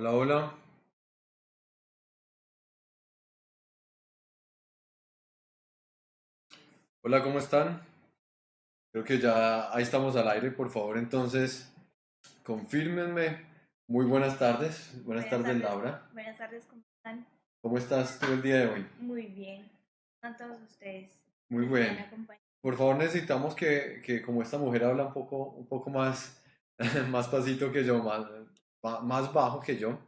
Hola, hola. Hola, ¿cómo están? Creo que ya ahí estamos al aire. Por favor, entonces, confírmenme. Muy buenas tardes. Buenas, Buenas tardes, tardes. Laura. Buenas tardes, ¿cómo están? ¿Cómo estás tú el día de hoy? Muy bien. A todos ustedes. Muy bien. Por favor, necesitamos que, que como esta mujer habla un poco, un poco más, más pasito que yo, más, más bajo que yo,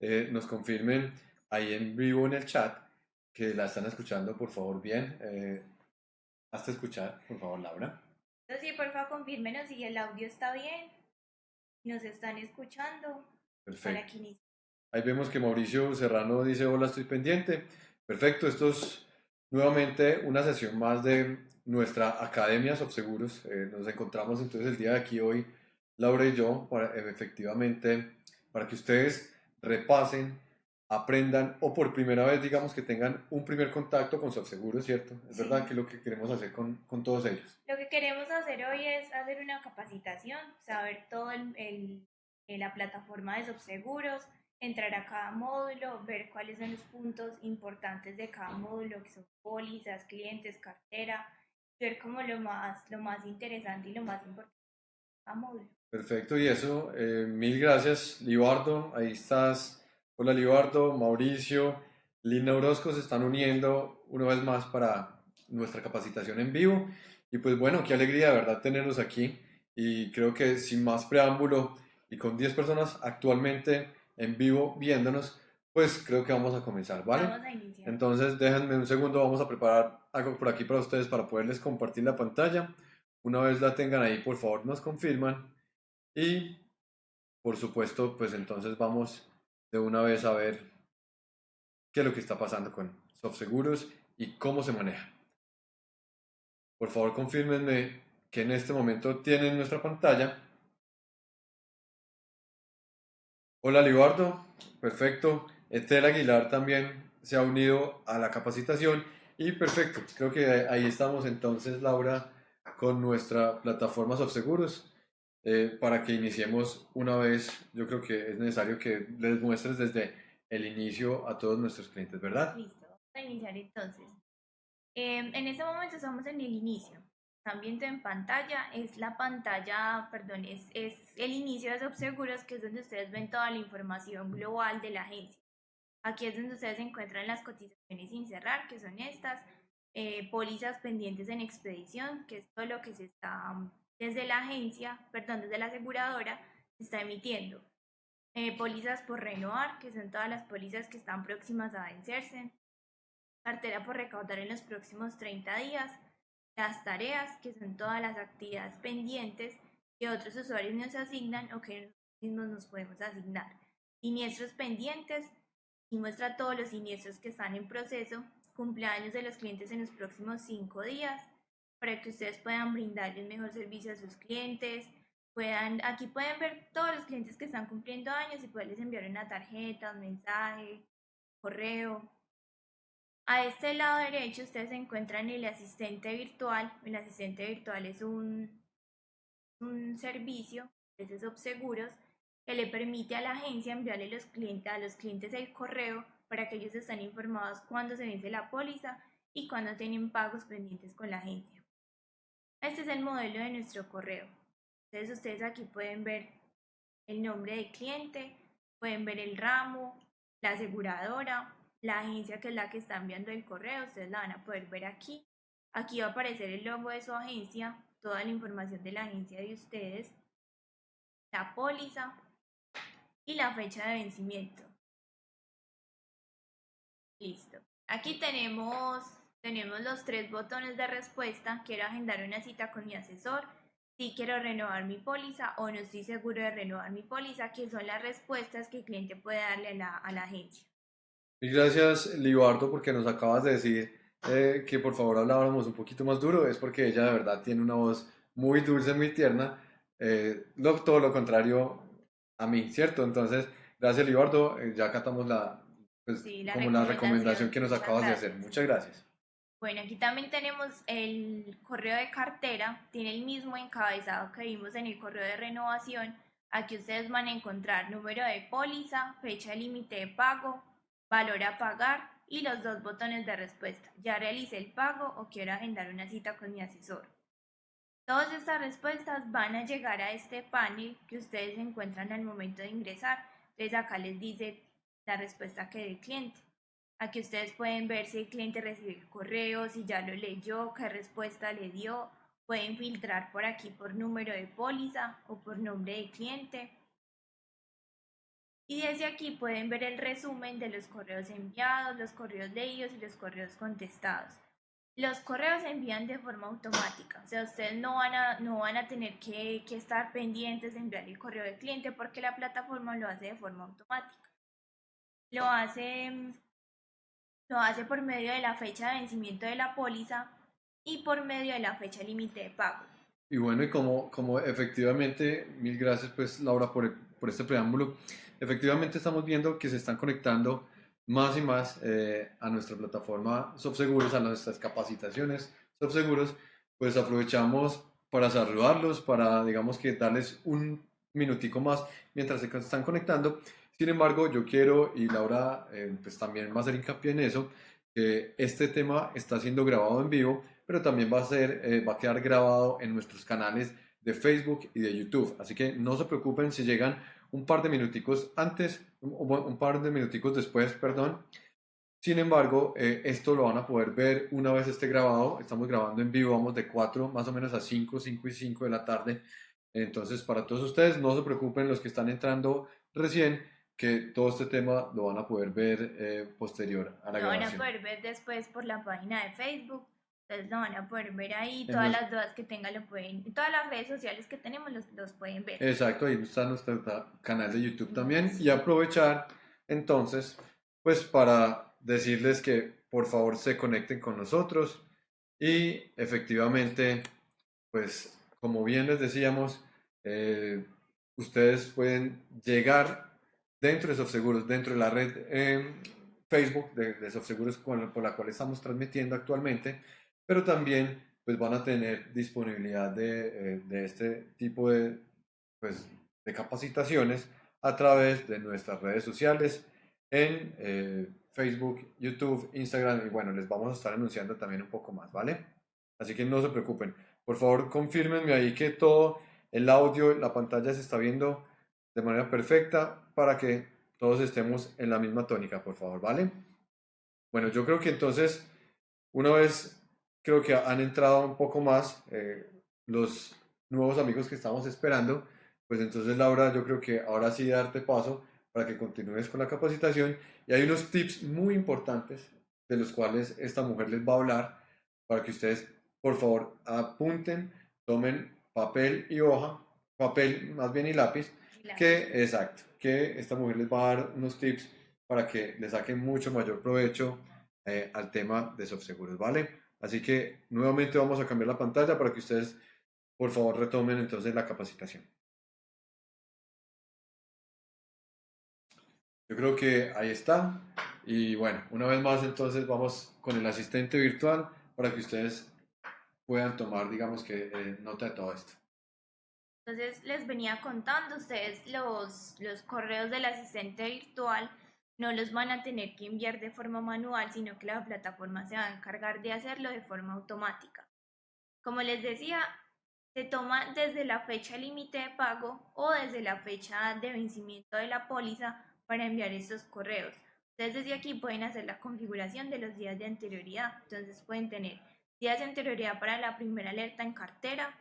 eh, nos confirmen ahí en vivo en el chat que la están escuchando, por favor, bien. Eh, hazte escuchar, por favor, Laura. Entonces, sí, por favor, confírmenos si el audio está bien. Nos están escuchando Perfecto. Ahí vemos que Mauricio Serrano dice, hola, estoy pendiente. Perfecto, esto es nuevamente una sesión más de nuestra Academia Seguros. nos encontramos entonces el día de aquí hoy, Laura y yo, para eh, efectivamente, para que ustedes repasen, aprendan o por primera vez, digamos, que tengan un primer contacto con Seguros, ¿cierto? Es Sí. verdad que es lo que queremos hacer con, con todos ellos. Lo que queremos hacer hoy es hacer una capacitación, saber todo el, el- eh, la plataforma de subseguros, entrar a cada módulo, ver cuáles son los puntos importantes de cada módulo, que son pólizas, clientes, cartera, ver como lo más, lo más interesante y lo más importante de cada módulo. Perfecto, y eso, eh, mil gracias, Libardo, ahí estás. Hola, Libardo, Mauricio, Lina Orozco se están uniendo una vez más para nuestra capacitación en vivo. Y pues bueno, qué alegría de verdad tenerlos aquí. Y creo que sin más preámbulo y con 10 personas actualmente en vivo viéndonos, pues creo que vamos a comenzar, ¿vale? Vamos a iniciar. Entonces, déjenme un segundo, vamos a preparar algo por aquí para ustedes para poderles compartir la pantalla. Una vez la tengan ahí, por favor, nos confirman. Y, por supuesto, pues entonces vamos de una vez a ver qué es lo que está pasando con SoftSeguros y cómo se maneja. Por favor, confírmenme que en este momento tienen nuestra pantalla. Hola, Libardo. Perfecto. Etel Aguilar también se ha unido a la capacitación. Y perfecto. Creo que ahí estamos entonces, Laura, con nuestra plataforma SoftSeguros. Eh, para que iniciemos una vez, yo creo que es necesario que les muestres desde el inicio a todos nuestros clientes, ¿verdad? Listo, vamos a iniciar entonces. Em, en este momento estamos en el inicio. Están viendo en pantalla, es la pantalla, perdón, es, es el inicio de Subseguros, que es donde ustedes ven toda la información global de la agencia. Aquí es donde ustedes encuentran las cotizaciones sin cerrar, que son estas, eh, pólizas pendientes en expedición, que es todo lo que se está desde la agencia, perdón, desde la aseguradora, se está emitiendo. Eh, pólizas por renovar, que son todas las pólizas que están próximas a vencerse. Cartera por recaudar en los próximos 30 días. Las tareas, que son todas las actividades pendientes que otros usuarios nos asignan o que nosotros mismos nos podemos asignar. Siniestros pendientes, y muestra todos los siniestros que están en proceso. Cumpleaños de los clientes en los próximos 5 días, para que ustedes puedan brindarle un mejor servicio a sus clientes, puedan, aquí pueden ver todos los clientes que están cumpliendo años y poderles enviar una tarjeta, un mensaje, correo. A este lado derecho ustedes encuentran el asistente virtual. El asistente virtual es un, un servicio, ese es Obseguros, que le permite a la agencia enviarle a los clientes el correo para que ellos estén informados cuándo se vence la póliza y cuándo tienen pagos pendientes con la agencia. Este es el modelo de nuestro correo. Entonces ustedes aquí pueden ver el nombre del cliente, pueden ver el ramo, la aseguradora, la agencia que es la que está enviando el correo, ustedes la van a poder ver aquí. Aquí va a aparecer el logo de su agencia, toda la información de la agencia de ustedes, la póliza y la fecha de vencimiento. Listo. Aquí tenemos, tenemos los tres botones de respuesta. Quiero agendar una cita con mi asesor. Si quiero renovar mi póliza o no estoy seguro de renovar mi póliza, que son las respuestas que el cliente puede darle a la, a la agencia. Y gracias, Libardo, porque nos acabas de decir eh, que por favor habláramos un poquito más duro. Es porque ella de verdad tiene una voz muy dulce, muy tierna. Eh, lo- todo lo contrario a mí, ¿cierto? Entonces, gracias, Libardo. eh, ya acatamos la, pues, Sí, la como la recomendación recomendación. que nos acabas de hacer. Muchas gracias. Bueno, aquí también tenemos el correo de cartera, tiene el mismo encabezado que vimos en el correo de renovación, Aquí ustedes van a encontrar número de póliza, fecha límite de pago, valor a pagar y los dos botones de respuesta. Ya realicé el pago o quiero agendar una cita con mi asesor. Todas estas respuestas van a llegar a este panel que ustedes encuentran al momento de ingresar. Entonces acá les dice la respuesta que del cliente. Aquí ustedes pueden ver si el cliente recibió el correo, si ya lo leyó, qué respuesta le dio, Pueden filtrar por aquí por número de póliza o por nombre de cliente. Y desde aquí pueden ver el resumen de los correos enviados, los correos leídos y los correos contestados. Los correos se envían de forma automática, o sea, ustedes no van a, no van a tener que, que estar pendientes de enviar el correo del cliente porque la plataforma lo hace de forma automática. Lo hace, lo hace por medio de la fecha de vencimiento de la póliza y por medio de la fecha límite de pago. Y bueno, y como, como efectivamente, mil gracias pues Laura por, por este preámbulo, efectivamente estamos viendo que se están conectando más y más eh, a nuestra plataforma SoftSeguros, a nuestras capacitaciones SoftSeguros, pues aprovechamos para saludarlos, para digamos que darles un minutico más mientras se están conectando. Sin embargo, yo quiero, y Laura eh, pues también va a hacer hincapié en eso, que este tema está siendo grabado en vivo pero también va a, ser, eh, va a quedar grabado en nuestros canales de Facebook y de YouTube. Así que no se preocupen si llegan un par de minuticos antes, un, un par de minuticos después, perdón. Sin embargo, eh, esto lo van a poder ver una vez esté grabado. Estamos grabando en vivo, vamos de 4 más o menos a 5, 5 y 5 de la tarde. Entonces, para todos ustedes, no se preocupen los que están entrando recién, que todo este tema lo van a poder ver eh, posterior a la lo grabación. Lo van a poder ver después por la página de Facebook entonces lo van a poder ver ahí, todas las dudas que tengan lo pueden, todas las redes sociales que tenemos los, los pueden ver. Exacto, ahí está nuestro canal de YouTube también. Y aprovechar entonces, pues para decirles que por favor se conecten con nosotros y efectivamente, pues como bien les decíamos, eh, ustedes pueden llegar dentro de SoftSeguros, dentro de la red eh, Facebook de, de SoftSeguros por la cual estamos transmitiendo actualmente pero también pues van a tener disponibilidad de, eh, de este tipo de, pues, de capacitaciones a través de nuestras redes sociales en eh, Facebook, YouTube, Instagram y bueno, les vamos a estar anunciando también un poco más, ¿vale? Así que no se preocupen. Por favor, confírmenme ahí que todo el audio, la pantalla se está viendo de manera perfecta para que todos estemos en la misma tónica, por favor, ¿vale? Bueno, yo creo que entonces, una vez creo que han entrado un poco más eh, los nuevos amigos que estamos esperando. Pues entonces, Laura, yo creo que ahora sí darte paso para que continúes con la capacitación. Y hay unos tips muy importantes de los cuales esta mujer les va a hablar para que ustedes, por favor, apunten, tomen papel y hoja, papel más bien y lápiz, que, exacto, que esta mujer les va a dar unos tips para que le saquen mucho mayor provecho eh, al tema de soft seguros, ¿vale? Así que nuevamente vamos a cambiar la pantalla para que ustedes, por favor, retomen entonces la capacitación. Yo creo que ahí está. Y bueno, una vez más entonces vamos con el asistente virtual para que ustedes puedan tomar, digamos que, eh, nota de todo esto. Entonces les venía contando ustedes los, los correos del asistente virtual no los van a tener que enviar de forma manual, sino que la plataforma se va a encargar de hacerlo de forma automática. Como les decía, se toma desde la fecha límite de pago o desde la fecha de vencimiento de la póliza para enviar estos correos. Ustedes desde aquí pueden hacer la configuración de los días de anterioridad. Entonces pueden tener días de anterioridad para la primera alerta en cartera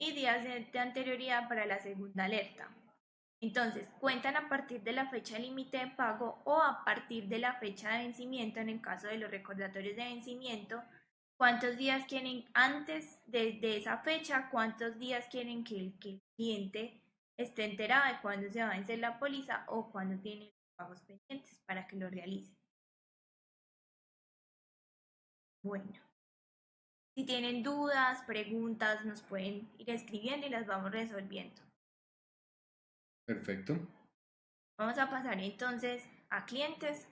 y días de anterioridad para la segunda alerta. Entonces, cuentan a partir de la fecha límite de pago o a partir de la fecha de vencimiento en el caso de los recordatorios de vencimiento. ¿Cuántos días quieren antes de, esa fecha? ¿Cuántos días quieren que el, cliente esté enterado de cuándo se va a vencer la póliza o cuándo tiene los pagos pendientes para que lo realice? Bueno, si tienen dudas, preguntas, nos pueden ir escribiendo y las vamos resolviendo. Perfecto. Vamos a pasar entonces a clientes.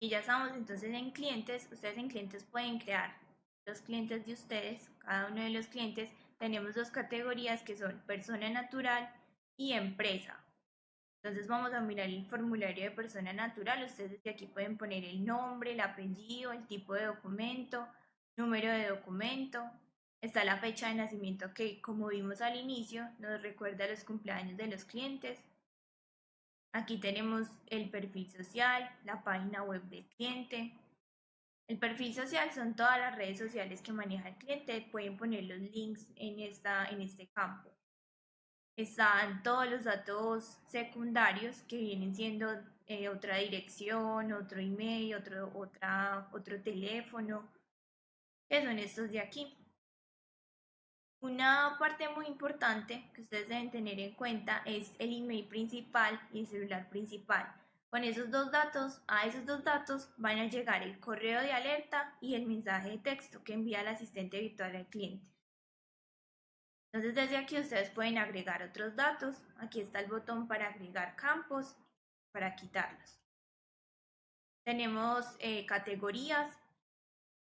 Y ya estamos entonces en clientes. Ustedes en clientes pueden crear los clientes de ustedes, cada uno de los clientes, tenemos dos categorías que son persona natural y empresa. Entonces vamos a mirar el formulario de persona natural. Ustedes de aquí pueden poner el nombre, el apellido, el tipo de documento, número de documento. Está la fecha de nacimiento que, como vimos al inicio, nos recuerda los cumpleaños de los clientes. Aquí tenemos el perfil social, la página web del cliente. El perfil social son todas las redes sociales que maneja el cliente. Pueden poner los links en, esta, en este campo están todos los datos secundarios que vienen siendo eh, otra dirección, otro email, otro, otra, otro teléfono, que son estos de aquí. Una parte muy importante que ustedes deben tener en cuenta es el email principal y el celular principal. Con esos dos datos, a esos dos datos van a llegar el correo de alerta y el mensaje de texto que envía el asistente virtual al cliente. Entonces desde aquí ustedes pueden agregar otros datos. Aquí está el botón para agregar campos, para quitarlos. Tenemos eh, categorías.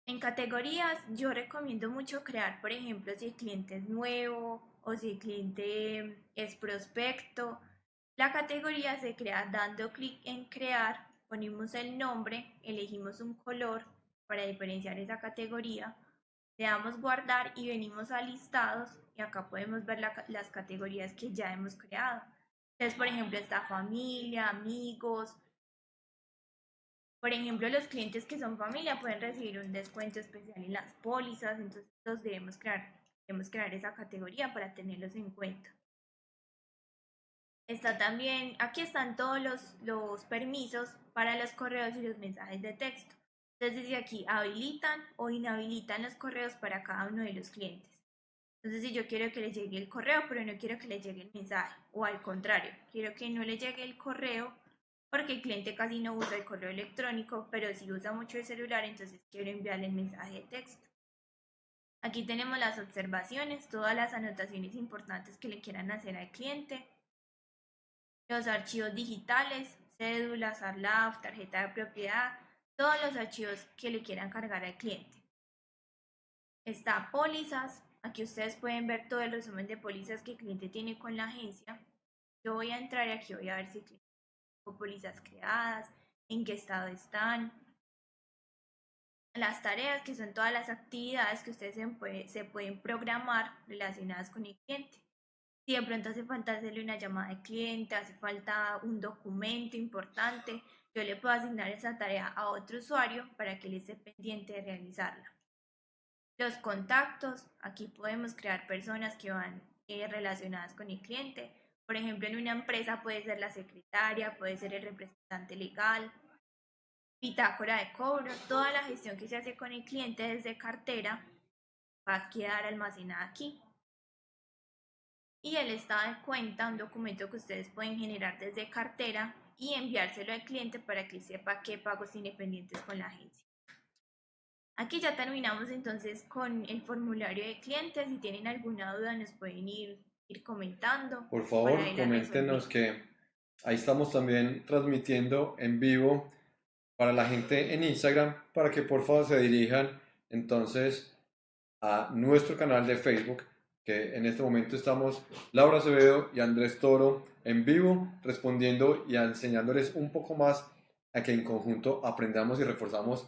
En categorías yo recomiendo mucho crear, por ejemplo, si el cliente es nuevo o si el cliente es prospecto. La categoría se crea dando clic en crear, ponemos el nombre, elegimos un color para diferenciar esa categoría, le damos guardar y venimos a listados acá podemos ver las categorías que ya hemos creado. Entonces, por ejemplo, está familia, amigos. Por ejemplo, los clientes que son familia pueden recibir un descuento especial en las pólizas, entonces los debemos crear, debemos crear esa categoría para tenerlos en cuenta. Está también, aquí están todos los, los permisos para los correos y los mensajes de texto. Entonces, desde aquí habilitan o inhabilitan los correos para cada uno de los clientes. Entonces, si yo quiero que le llegue el correo, pero no quiero que le llegue el mensaje, o al contrario, quiero que no le llegue el correo porque el cliente casi no usa el correo electrónico, pero si usa mucho el celular, entonces quiero enviarle el mensaje de texto. Aquí tenemos las observaciones, todas las anotaciones importantes que le quieran hacer al cliente, los archivos digitales, cédulas, ARLAF, tarjeta de propiedad, todos los archivos que le quieran cargar al cliente. Está pólizas, Aquí ustedes pueden ver todo el resumen de pólizas que el cliente tiene con la agencia. Yo voy a entrar aquí, voy a ver si tiene pólizas creadas, en qué estado están. Las tareas, que son todas las actividades que ustedes se, pueden programar relacionadas con el cliente. Si de pronto hace falta hacerle una llamada de cliente, hace falta un documento importante, yo le puedo asignar esa tarea a otro usuario para que él esté pendiente de realizarla. Los contactos, aquí podemos crear personas que van eh, relacionadas con el cliente. Por ejemplo, en una empresa puede ser la secretaria, puede ser el representante legal, bitácora de cobro, toda la gestión que se hace con el cliente desde cartera va a quedar almacenada aquí. Y el estado de cuenta, un documento que ustedes pueden generar desde cartera y enviárselo al cliente para que sepa qué pagos independientes con la agencia. Aquí ya terminamos entonces con el formulario de clientes. Si tienen alguna duda nos pueden ir, ir comentando. Por favor, coméntenos que ahí estamos también transmitiendo en vivo para la gente en Instagram para que por favor se dirijan entonces a nuestro canal de Facebook que en este momento estamos Laura Acevedo y Andrés Toro en vivo respondiendo y enseñándoles un poco más a que en conjunto aprendamos y reforzamos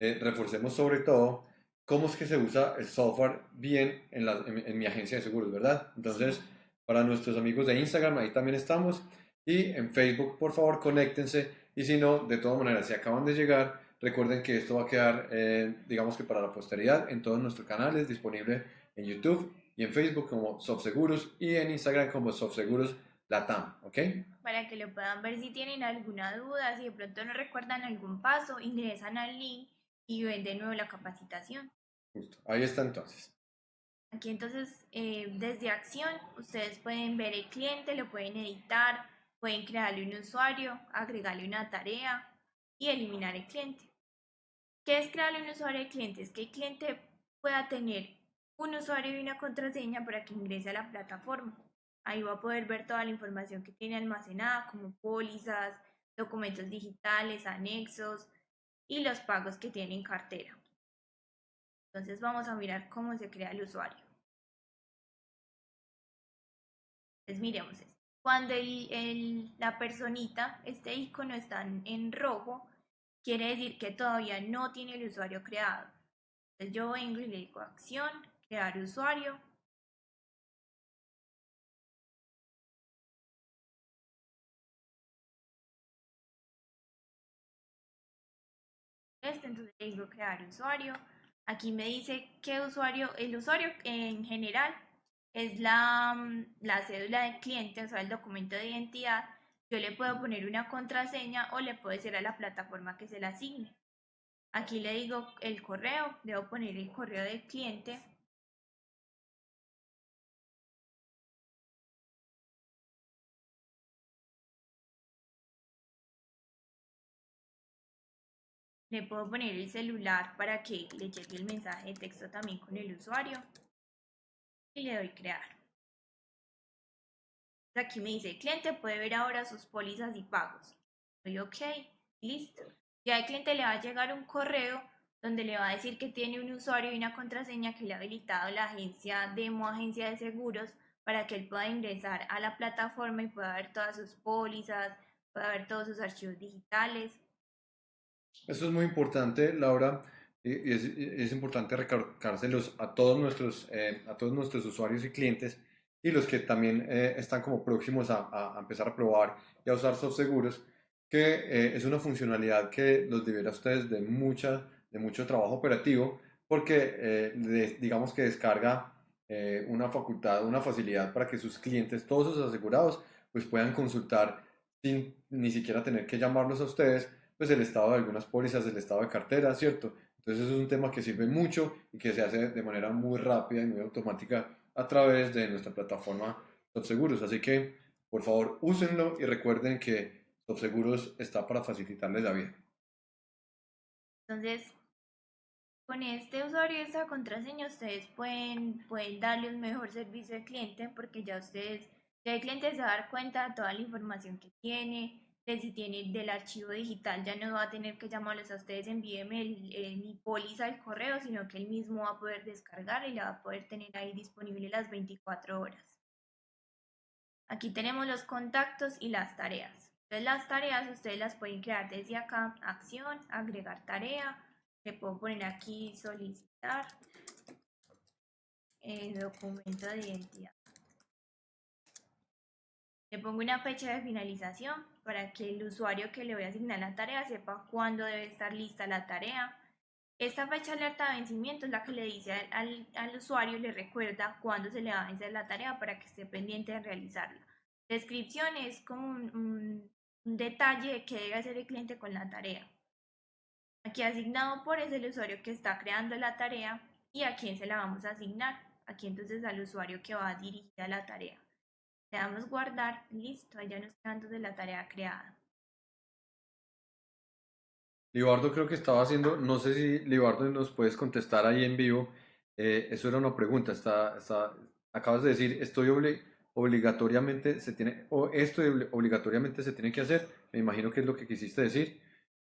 eh, reforcemos sobre todo cómo es que se usa el software bien en, la, en, mi agencia de seguros, ¿verdad? Entonces, para nuestros amigos de Instagram, ahí también estamos. Y en Facebook, por favor, conéctense. Y si no, de todas maneras, si acaban de llegar, recuerden que esto va a quedar, eh, digamos que para la posteridad, en todos nuestros canales, disponible en YouTube y en Facebook como SoftSeguros y en Instagram como SoftSeguros Latam, ¿ok? Para que lo puedan ver si tienen alguna duda, si de pronto no recuerdan algún paso, ingresan al link y ven de nuevo la capacitación. Justo, ahí está entonces. Aquí entonces, eh, desde acción, ustedes pueden ver el cliente, lo pueden editar, pueden crearle un usuario, agregarle una tarea y eliminar el cliente. ¿Qué es crearle un usuario al cliente? Es que el cliente pueda tener un usuario y una contraseña para que ingrese a la plataforma. Ahí va a poder ver toda la información que tiene almacenada, como pólizas, documentos digitales, anexos, y los pagos que tiene en cartera. Entonces vamos a mirar cómo se crea el usuario. Entonces miremos esto. Cuando la personita, este icono está en rojo, quiere decir que todavía no tiene el usuario creado. Entonces yo vengo y le digo acción, crear usuario. Este, entonces le digo crear usuario. Aquí me dice qué usuario, el usuario en general es la, mm, la cédula del cliente, o sea, el documento de identidad. Yo le puedo poner una contraseña o le puedo decir a la plataforma que se la asigne. Aquí le digo el correo, debo poner el correo del cliente. Le puedo poner el celular para que le llegue el mensaje de texto también con el usuario. Y le doy crear. Aquí me dice, el cliente puede ver ahora sus pólizas y pagos. Doy OK, listo. Ya al cliente le va a llegar un correo donde le va a decir que tiene un usuario y una contraseña que le ha habilitado la agencia Demo Agencia de Seguros para que él pueda ingresar a la plataforma y pueda ver todas sus pólizas, pueda ver todos sus archivos digitales. Eso es muy importante, Laura, y es, es importante recalcárselos a todos nuestros, eh, a todos nuestros usuarios y clientes y los que también eh, están como próximos a, a, empezar a probar y a usar soft seguros, que eh, es una funcionalidad que los libera a ustedes de, mucha, de mucho trabajo operativo, porque eh, digamos que descarga una facultad, una facilidad para que sus clientes, todos sus asegurados, pues puedan consultar sin ni siquiera tener que llamarlos a ustedes, pues el estado de algunas pólizas, el estado de cartera, ¿cierto? Entonces eso es un tema que sirve mucho y que se hace de manera muy rápida y muy automática a través de nuestra plataforma SoftSeguros. Así que, por favor, úsenlo y recuerden que SoftSeguros está para facilitarles la vida. Entonces, con este usuario y esta contraseña ustedes pueden, pueden darle un mejor servicio al cliente porque ya ustedes, ya el cliente se va a dar cuenta de toda la información que tiene, si tiene del archivo digital, ya no va a tener que llamarles a ustedes, envíenme el, mi póliza al correo, sino que él mismo va a poder descargar y la va a poder tener ahí disponible las 24 horas. Aquí tenemos los contactos y las tareas. Entonces las tareas ustedes las pueden crear desde acá, acción, agregar tarea, le puedo poner aquí solicitar, el documento de identidad. Le pongo una fecha de finalización para que el usuario que le voy a asignar la tarea sepa cuándo debe estar lista la tarea. Esta fecha alerta de vencimiento es la que le dice al, al, usuario, le recuerda cuándo se le va a vencer la tarea para que esté pendiente de realizarla. Descripción es como un, un detalle de qué debe hacer el cliente con la tarea. Aquí asignado por es el usuario que está creando la tarea y a quién se la vamos a asignar. Aquí entonces al usuario que va a dirigir a la tarea. Le damos guardar, listo, ya nos quedan de la tarea creada. Libardo creo que estaba haciendo, no sé si Libardo nos puedes contestar ahí en vivo, eh, eso era una pregunta, está, está, acabas de decir, estoy obligatoriamente, se tiene, o esto obligatoriamente se tiene que hacer, me imagino que es lo que quisiste decir,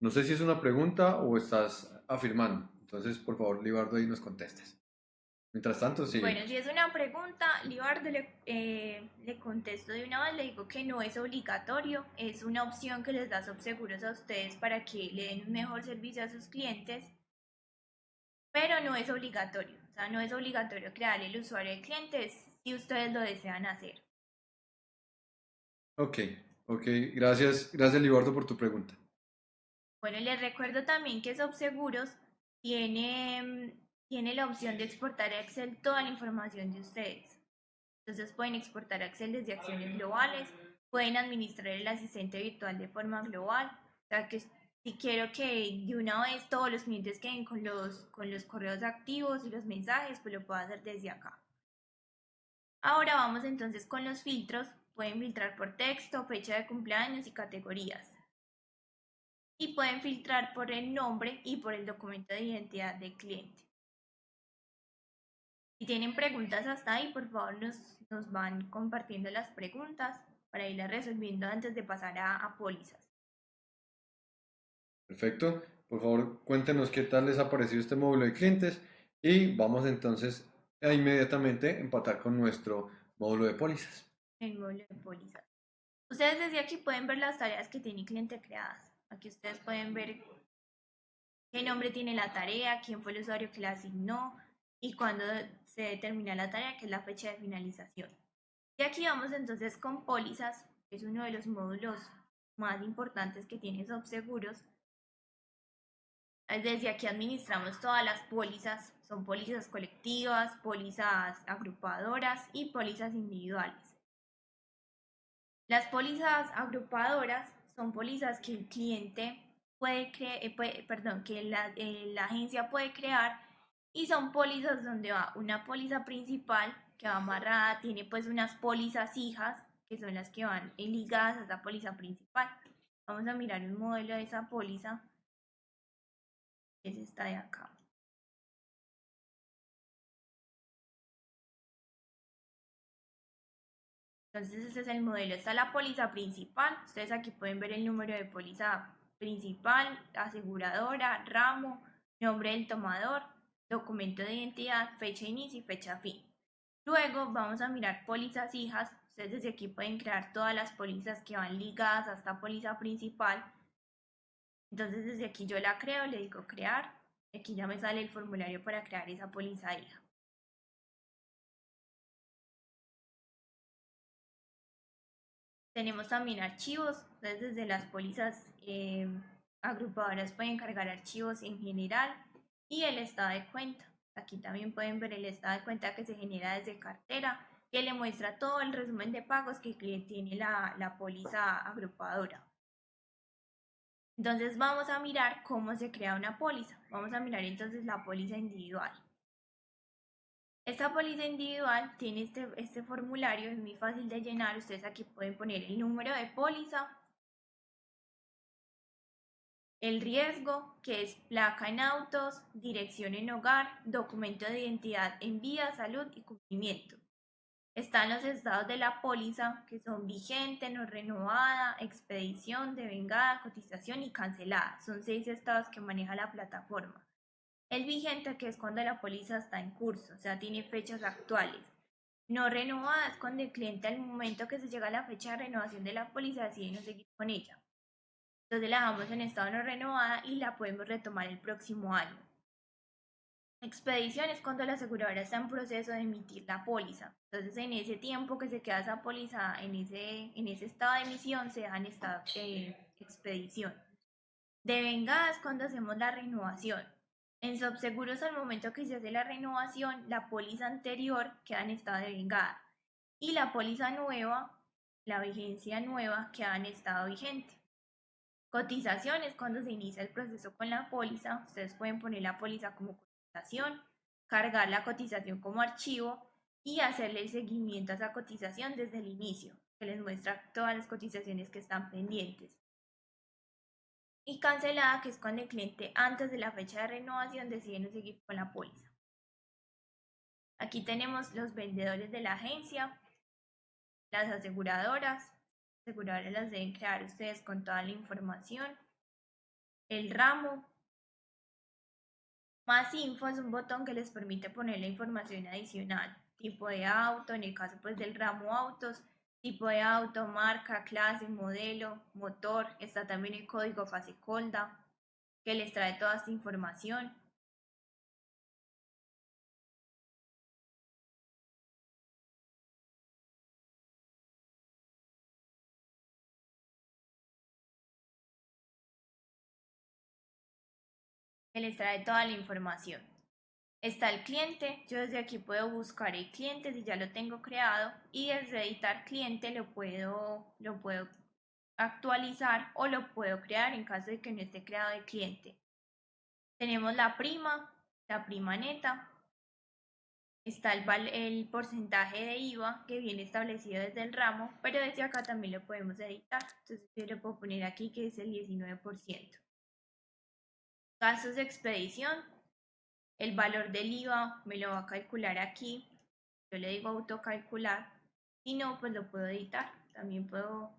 no sé si es una pregunta o estás afirmando, entonces por favor Libardo ahí nos contestes. Mientras tanto, sí. Bueno, si es una pregunta, Libardo le, eh, le contesto de una vez, le digo que no es obligatorio, es una opción que les da Subseguros a ustedes para que le den un mejor servicio a sus clientes, pero no es obligatorio. O sea, no es obligatorio crear el usuario de clientes si ustedes lo desean hacer. Ok, ok, gracias, gracias Libardo por tu pregunta. Bueno, les recuerdo también que Subseguros tiene tiene la opción de exportar a Excel toda la información de ustedes. Entonces pueden exportar a Excel desde acciones globales, pueden administrar el asistente virtual de forma global. O sea que si quiero que de una vez todos los clientes queden con los, con los correos activos y los mensajes, pues lo puedo hacer desde acá. Ahora vamos entonces con los filtros. Pueden filtrar por texto, fecha de cumpleaños y categorías. Y pueden filtrar por el nombre y por el documento de identidad del cliente. Si tienen preguntas hasta ahí, por favor nos, nos van compartiendo las preguntas para irlas resolviendo antes de pasar a, a pólizas. Perfecto. Por favor, cuéntenos qué tal les ha parecido este módulo de clientes Y vamos entonces a inmediatamente empatar con nuestro módulo de pólizas. El módulo de pólizas. Ustedes desde aquí pueden ver las tareas que tiene cliente creadas. Aquí ustedes pueden ver qué nombre tiene la tarea, quién fue el usuario que la asignó y cuándo se determina la tarea, que es la fecha de finalización. Y aquí vamos entonces con pólizas, que es uno de los módulos más importantes que tiene Subseguros. Desde aquí administramos todas las pólizas, son pólizas colectivas, pólizas agrupadoras y pólizas individuales. Las pólizas agrupadoras son pólizas que el cliente puede, crear, perdón, que la, eh, la agencia puede crear y son pólizas donde va una póliza principal que va amarrada, tiene pues unas pólizas hijas que son las que van ligadas a esa póliza principal. Vamos a mirar un modelo de esa póliza. Es esta de acá. Entonces este es el modelo, esta es la póliza principal. Ustedes aquí pueden ver el número de póliza principal, aseguradora, ramo, nombre del tomador, documento de identidad, fecha inicio y fecha fin. Luego vamos a mirar pólizas hijas. Ustedes desde aquí pueden crear todas las pólizas que van ligadas a esta póliza principal. Entonces desde aquí yo la creo, le digo crear. Aquí ya me sale el formulario para crear esa póliza hija. Tenemos también archivos, entonces desde las pólizas eh, agrupadoras pueden cargar archivos en general y el estado de cuenta. Aquí también pueden ver el estado de cuenta que se genera desde cartera, que le muestra todo el resumen de pagos que tiene la, la póliza agrupadora. Entonces vamos a mirar cómo se crea una póliza. Vamos a mirar entonces la póliza individual. Esta póliza individual tiene este, este formulario, es muy fácil de llenar. Ustedes aquí pueden poner el número de póliza, el riesgo, que es placa en autos, dirección en hogar, documento de identidad en vía, salud y cumplimiento. Están los estados de la póliza, que son vigente, no renovada, expedición, devengada, cotización y cancelada. Son seis estados que maneja la plataforma. El vigente, que es cuando la póliza está en curso, o sea, tiene fechas actuales. No renovada es cuando el cliente al momento que se llega a la fecha de renovación de la póliza decide no seguir con ella. Entonces la dejamos en estado no renovada y la podemos retomar el próximo año. Expedición es cuando la aseguradora está en proceso de emitir la póliza. Entonces en ese tiempo que se queda esa póliza en ese, en ese estado de emisión se deja en estado de expedición. Devengada es cuando hacemos la renovación. En subseguros al momento que se hace la renovación, la póliza anterior queda en estado de vengada y la póliza nueva, la vigencia nueva, queda en estado vigente. Cotización es cuando se inicia el proceso con la póliza. Ustedes pueden poner la póliza como cotización, cargar la cotización como archivo y hacerle el seguimiento a esa cotización desde el inicio, que les muestra todas las cotizaciones que están pendientes. Y cancelada, que es cuando el cliente antes de la fecha de renovación decide no seguir con la póliza. Aquí tenemos los vendedores de la agencia, las aseguradoras, aseguradoras las deben crear ustedes con toda la información. El ramo. Más info es un botón que les permite poner la información adicional. Tipo de auto, en el caso pues del ramo autos, tipo de auto, marca, clase, modelo, motor. Está también el código fase colda que les trae toda esta información. Les trae toda la información. Está el cliente, yo desde aquí puedo buscar el cliente si ya lo tengo creado y desde editar cliente lo puedo, lo puedo actualizar o lo puedo crear en caso de que no esté creado el cliente. Tenemos la prima, la prima neta, está el, porcentaje de IVA que viene establecido desde el ramo, pero desde acá también lo podemos editar. Entonces yo le puedo poner aquí que es el 19%. Gastos de expedición. El valor del IVA me lo va a calcular aquí. Yo le digo autocalcular. Si no, pues lo puedo editar. También puedo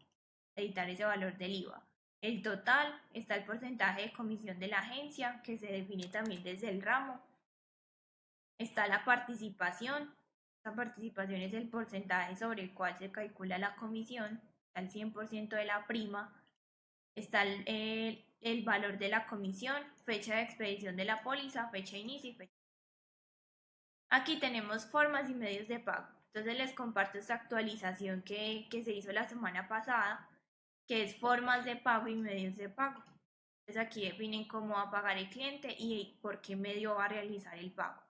editar ese valor del IVA. El total está el porcentaje de comisión de la agencia que se define también desde el ramo. Está la participación. La participación es el porcentaje sobre el cual se calcula la comisión, al 100% de la prima. Está el, el, valor de la comisión, fecha de expedición de la póliza, fecha de inicio y fecha. Aquí tenemos formas y medios de pago. Entonces les comparto esta actualización que, que se hizo la semana pasada, que es formas de pago y medios de pago. Entonces aquí definen cómo va a pagar el cliente y por qué medio va a realizar el pago.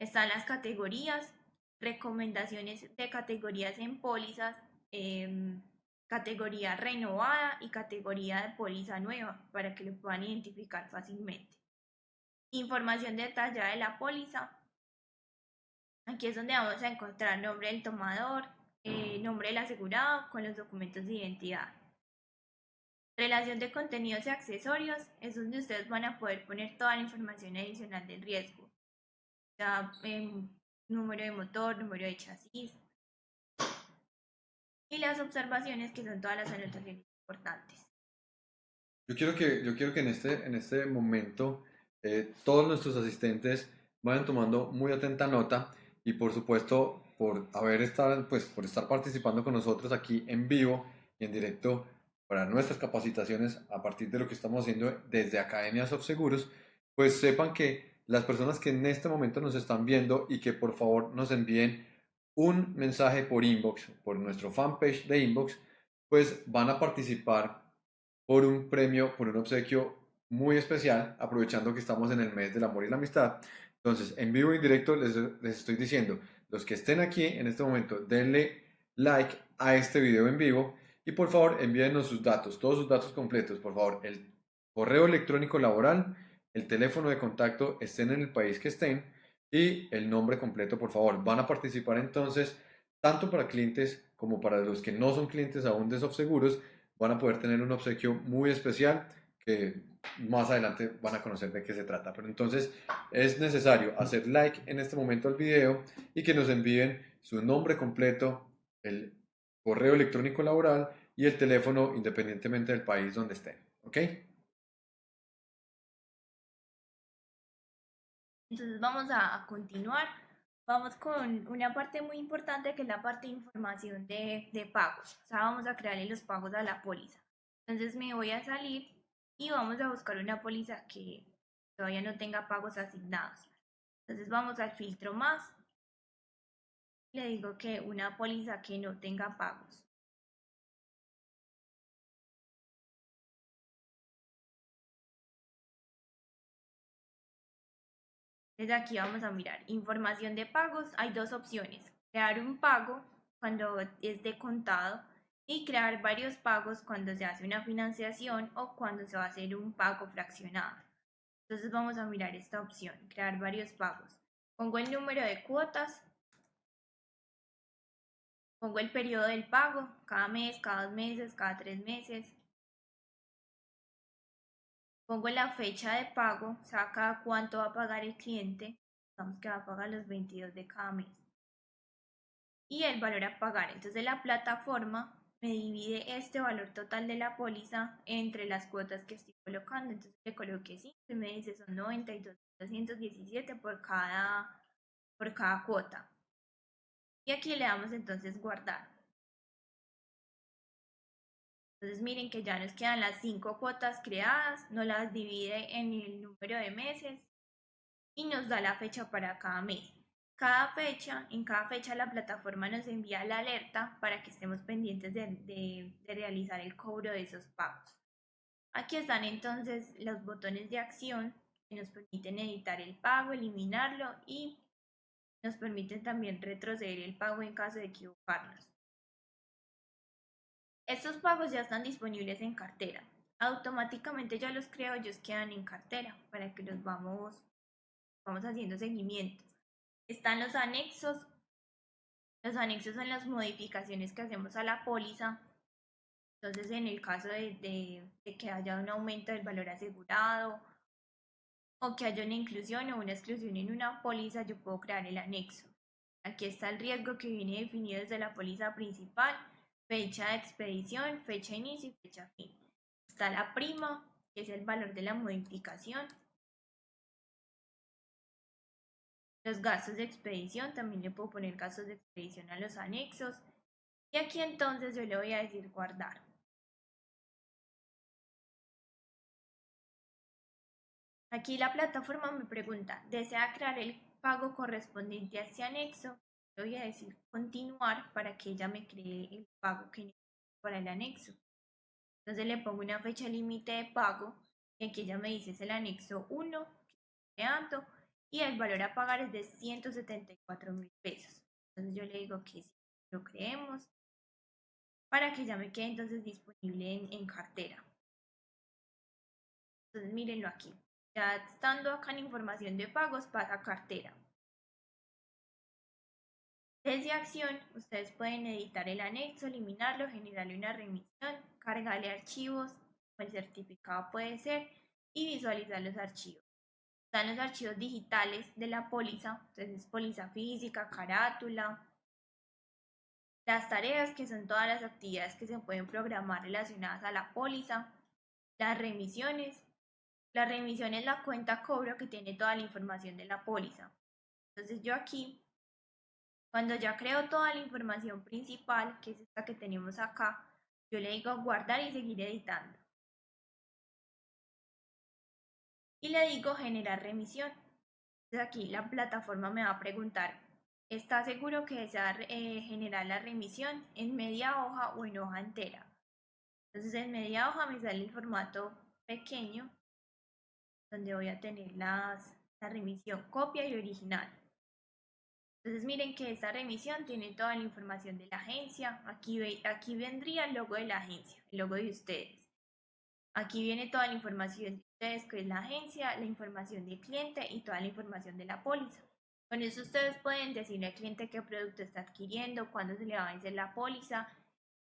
Están las categorías, recomendaciones de categorías en pólizas, em, categoría renovada y categoría de póliza nueva para que lo puedan identificar fácilmente. Información detallada de la póliza. Aquí es donde vamos a encontrar nombre del tomador, eh, nombre del asegurado con los documentos de identidad. Relación de contenidos y accesorios es donde ustedes van a poder poner toda la información adicional del riesgo. Ya, em, número de motor, número de chasis. Y las observaciones que son todas las anotaciones importantes. Yo quiero que, yo quiero que en, este, en este momento eh, todos nuestros asistentes vayan tomando muy atenta nota y por supuesto por haber estado, pues por estar participando con nosotros aquí en vivo y en directo para nuestras capacitaciones a partir de lo que estamos haciendo desde Academias of Seguros, pues sepan que las personas que en este momento nos están viendo y que por favor nos envíen un mensaje por inbox, por nuestro fanpage de inbox, pues van a participar por un premio, por un obsequio muy especial, aprovechando que estamos en el mes del amor y la amistad. Entonces, en vivo y directo les, les estoy diciendo, los que estén aquí en este momento, denle like a este video en vivo y por favor envíenos sus datos, todos sus datos completos, por favor, el correo electrónico laboral, el teléfono de contacto, estén en el país que estén y el nombre completo, por favor. Van a participar entonces tanto para clientes como para los que no son clientes aún de Seguros, van a poder tener un obsequio muy especial que más adelante van a conocer de qué se trata. Pero entonces es necesario hacer like en este momento al video y que nos envíen su nombre completo, el correo electrónico laboral y el teléfono independientemente del país donde estén. ¿Ok? Entonces vamos a, continuar. Vamos con una parte muy importante que es la parte de información de, de pagos. O sea, vamos a crearle los pagos a la póliza. Entonces me voy a salir y vamos a buscar una póliza que todavía no tenga pagos asignados. Entonces vamos al filtro más le digo que una póliza que no tenga pagos. Desde aquí vamos a mirar información de pagos. Hay dos opciones. Crear un pago cuando es de contado y crear varios pagos cuando se hace una financiación o cuando se va a hacer un pago fraccionado. Entonces vamos a mirar esta opción, crear varios pagos. Pongo el número de cuotas Pongo el periodo del pago, cada mes, cada dos meses, cada tres meses. Pongo la fecha de pago, o sea, cada cuánto va a pagar el cliente. Digamos que va a pagar los 22 de cada mes. Y el valor a pagar. Entonces la plataforma me divide este valor total de la póliza entre las cuotas que estoy colocando. Entonces le coloqué 5 y me dice son 92.217 por cada, por cada cuota. Y aquí le damos entonces guardar. Entonces miren que ya nos quedan las cinco cuotas creadas, nos las divide en el número de meses y nos da la fecha para cada mes. Cada fecha, en cada fecha la plataforma nos envía la alerta para que estemos pendientes de, de realizar el cobro de esos pagos. Aquí están entonces los botones de acción que nos permiten editar el pago, eliminarlo y nos permiten también retroceder el pago en caso de equivocarnos. Estos pagos ya están disponibles en cartera. Automáticamente ya los creo, ellos quedan en cartera para que los vamos, vamos haciendo seguimiento. Están los anexos. Los anexos son las modificaciones que hacemos a la póliza. Entonces, en el caso de que haya un aumento del valor asegurado o que haya una inclusión o una exclusión en una póliza, yo puedo crear el anexo. Aquí está el riesgo que viene definido desde la póliza principal, fecha de expedición, fecha inicio y fecha fin. Está la prima, que es el valor de la modificación. Los gastos de expedición, también le puedo poner gastos de expedición a los anexos. Y aquí entonces yo le voy a decir guardar. Aquí la plataforma me pregunta, ¿desea crear el pago correspondiente a este anexo? Le voy a decir continuar para que ella me cree el pago que necesito para el anexo. Entonces le pongo una fecha límite de pago y aquí ella me dice es el anexo 1 que estoy creando y el valor a pagar es de 174 mil pesos. Entonces yo le digo que sí, lo creemos para que ya me quede entonces disponible en, cartera. Entonces mírenlo aquí. Ya estando acá en información de pagos, pasa cartera. Desde acción, ustedes pueden editar el anexo, eliminarlo, generarle una remisión, cargarle archivos, el certificado puede ser, y visualizar los archivos. Están los archivos digitales de la póliza, entonces póliza física, carátula, las tareas que son todas las actividades que se pueden programar relacionadas a la póliza, las remisiones, la remisión es la cuenta cobro que tiene toda la información de la póliza. Entonces yo aquí, cuando ya creo toda la información principal, que es esta que tenemos acá, yo le digo guardar y seguir editando. Y le digo generar remisión. Entonces aquí la plataforma me va a preguntar, ¿está seguro que desea eh, generar la remisión en media hoja o en hoja entera? Entonces en media hoja me sale el formato pequeño donde voy a tener la remisión copia y original. Entonces miren que esta remisión tiene toda la información de la agencia. Aquí, aquí vendría el logo de la agencia, el logo de ustedes. Aquí viene toda la información de ustedes, que es la agencia, la información del cliente y toda la información de la póliza. Con eso ustedes pueden decirle al cliente qué producto está adquiriendo, cuándo se le va a vencer la póliza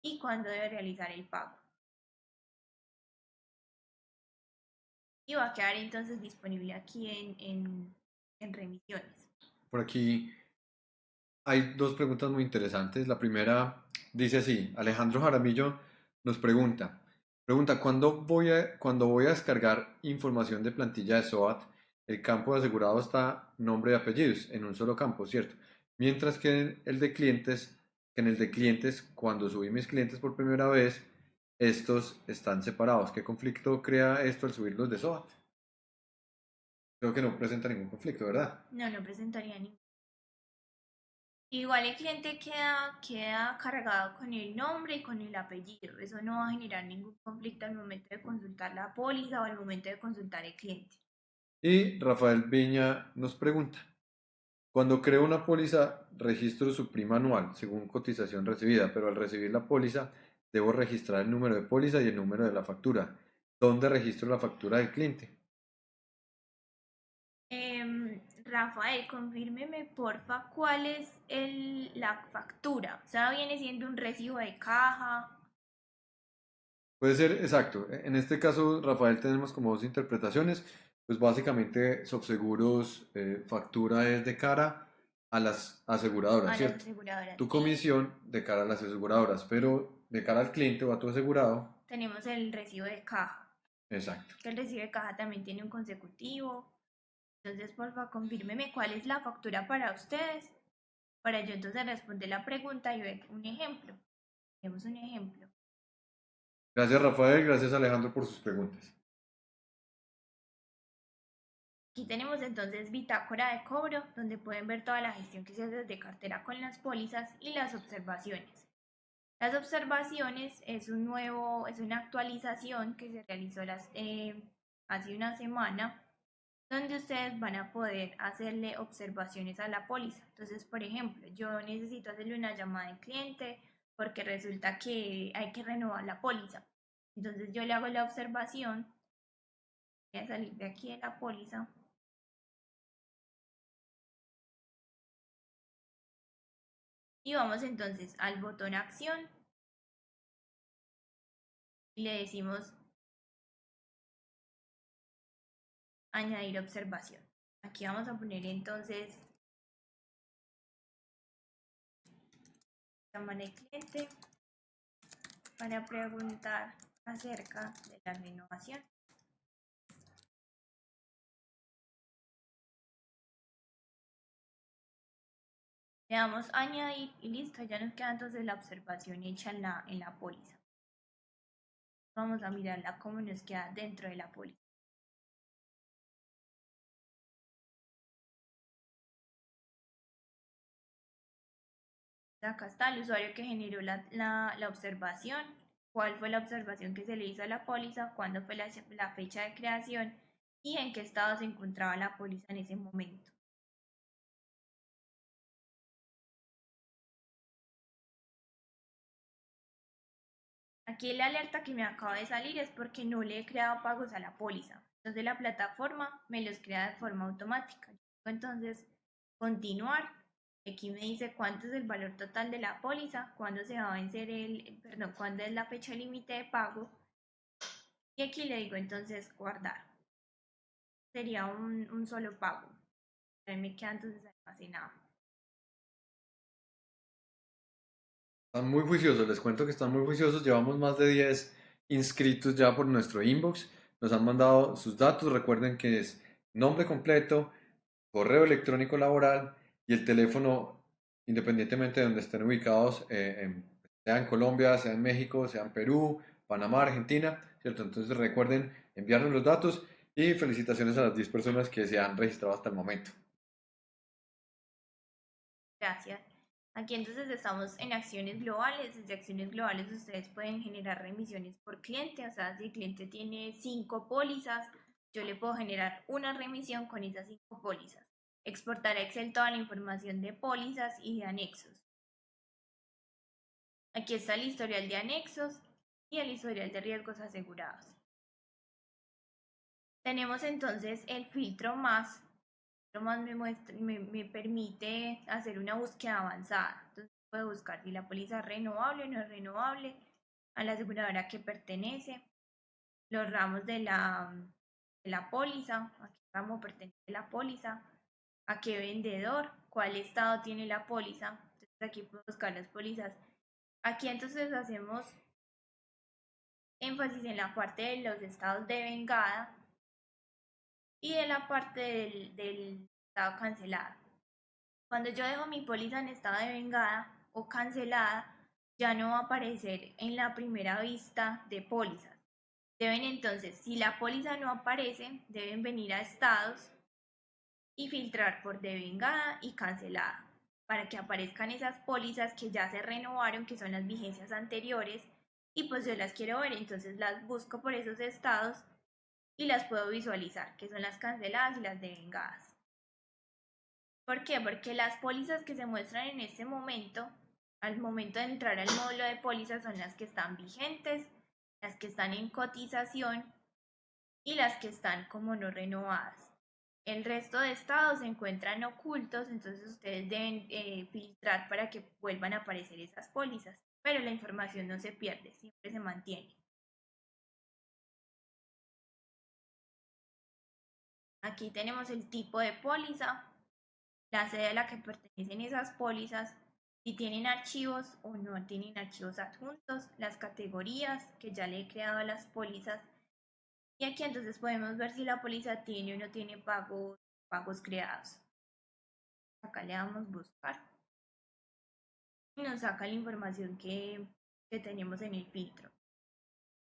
y cuándo debe realizar el pago. y va a quedar entonces disponible aquí en, en, remisiones. Por aquí hay dos preguntas muy interesantes. La primera dice así, Alejandro Jaramillo nos pregunta, pregunta, ¿cuándo voy a, cuando voy a descargar información de plantilla de SOAT? El campo de asegurado está nombre y apellidos en un solo campo, ¿cierto? Mientras que el de clientes, en el de clientes, cuando subí mis clientes por primera vez, estos están separados. ¿Qué conflicto crea esto al subirlos de SOAT? Creo que no presenta ningún conflicto, ¿verdad? No, no presentaría ningún. Igual el cliente queda, queda cargado con el nombre y con el apellido. Eso no va a generar ningún conflicto al momento de consultar la póliza o al momento de consultar el cliente. Y Rafael Viña nos pregunta, cuando creo una póliza, registro su prima anual según cotización recibida, pero al recibir la póliza, Debo registrar el número de póliza y el número de la factura. ¿Dónde registro la factura del cliente? Rafael, confírmeme porfa cuál es el, la factura. O sea, viene siendo un recibo de caja. Puede ser, exacto. En este caso, Rafael, tenemos como dos interpretaciones. Pues básicamente, Subseguros eh, factura es de cara a las aseguradoras, ¿cierto? Las aseguradoras, tu comisión de cara a las aseguradoras, pero de cara al cliente o a tu asegurado. Tenemos el recibo de caja. Exacto. Que el recibo de caja también tiene un consecutivo. Entonces, por favor, confírmeme cuál es la factura para ustedes. Para yo entonces responder la pregunta y ver un ejemplo. Tenemos un ejemplo. Gracias, Rafael. Gracias, Alejandro, por sus preguntas. Aquí tenemos entonces bitácora de cobro, donde pueden ver toda la gestión que se hace desde cartera con las pólizas y las observaciones. Las observaciones es un nuevo, es una actualización que se realizó las, eh, hace una semana, donde ustedes van a poder hacerle observaciones a la póliza. Entonces, por ejemplo, yo necesito hacerle una llamada al cliente porque resulta que hay que renovar la póliza. Entonces yo le hago la observación, voy a salir de aquí de la póliza. Y vamos entonces al botón acción y le decimos añadir observación. Aquí vamos a poner entonces llamar al cliente para preguntar acerca de la renovación. Le damos añadir y listo, ya nos queda entonces la observación hecha en la, en la póliza. Vamos a mirarla cómo nos queda dentro de la póliza. Acá está el usuario que generó la, la, observación, cuál fue la observación que se le hizo a la póliza, cuándo fue la, la fecha de creación y en qué estado se encontraba la póliza en ese momento. Aquí la alerta que me acaba de salir es porque no le he creado pagos a la póliza. Entonces la plataforma me los crea de forma automática. Entonces, continuar. Aquí me dice cuánto es el valor total de la póliza, cuándo se va a vencer el, perdón, cuándo es la fecha límite de pago. Y aquí le digo entonces guardar. Sería un, un solo pago. Ahí me queda entonces almacenado. Están muy juiciosos, les cuento que están muy juiciosos. Llevamos más de 10 inscritos ya por nuestro inbox. Nos han mandado sus datos. Recuerden que es nombre completo, correo electrónico laboral y el teléfono, independientemente de donde estén ubicados, eh, sea en Colombia, sea en México, sea en Perú, Panamá, Argentina, ¿cierto? Entonces recuerden enviarnos los datos y felicitaciones a las 10 personas que se han registrado hasta el momento. Gracias. Aquí entonces estamos en acciones globales. Desde acciones globales ustedes pueden generar remisiones por cliente. O sea, si el cliente tiene cinco pólizas, yo le puedo generar una remisión con esas cinco pólizas. Exportar a Excel toda la información de pólizas y de anexos. Aquí está el historial de anexos y el historial de riesgos asegurados. Tenemos entonces el filtro más más me, muestra, me, me, permite hacer una búsqueda avanzada. Entonces puedo buscar si la póliza es renovable o no es renovable, a la aseguradora que pertenece, los ramos de la, de la póliza, a qué ramo pertenece la póliza, a qué vendedor, cuál estado tiene la póliza. Entonces aquí puedo buscar las pólizas. Aquí entonces hacemos énfasis en la parte de los estados de vengada y de la parte del, del estado cancelado. Cuando yo dejo mi póliza en estado de vengada o cancelada, ya no va a aparecer en la primera vista de pólizas. Deben entonces, si la póliza no aparece, deben venir a estados y filtrar por devengada y cancelada para que aparezcan esas pólizas que ya se renovaron, que son las vigencias anteriores, y pues yo las quiero ver, entonces las busco por esos estados y las puedo visualizar, que son las canceladas y las devengadas. ¿Por qué? Porque las pólizas que se muestran en este momento, al momento de entrar al módulo de pólizas, son las que están vigentes, las que están en cotización y las que están como no renovadas. El resto de estados se encuentran ocultos, entonces ustedes deben eh, filtrar para que vuelvan a aparecer esas pólizas, pero la información no se pierde, siempre se mantiene. Aquí tenemos el tipo de póliza, la sede a la que pertenecen esas pólizas, si tienen archivos o no tienen archivos adjuntos, las categorías que ya le he creado a las pólizas. Y aquí entonces podemos ver si la póliza tiene o no tiene pagos, pagos creados. Acá le damos buscar. Y nos saca la información que, que tenemos en el filtro.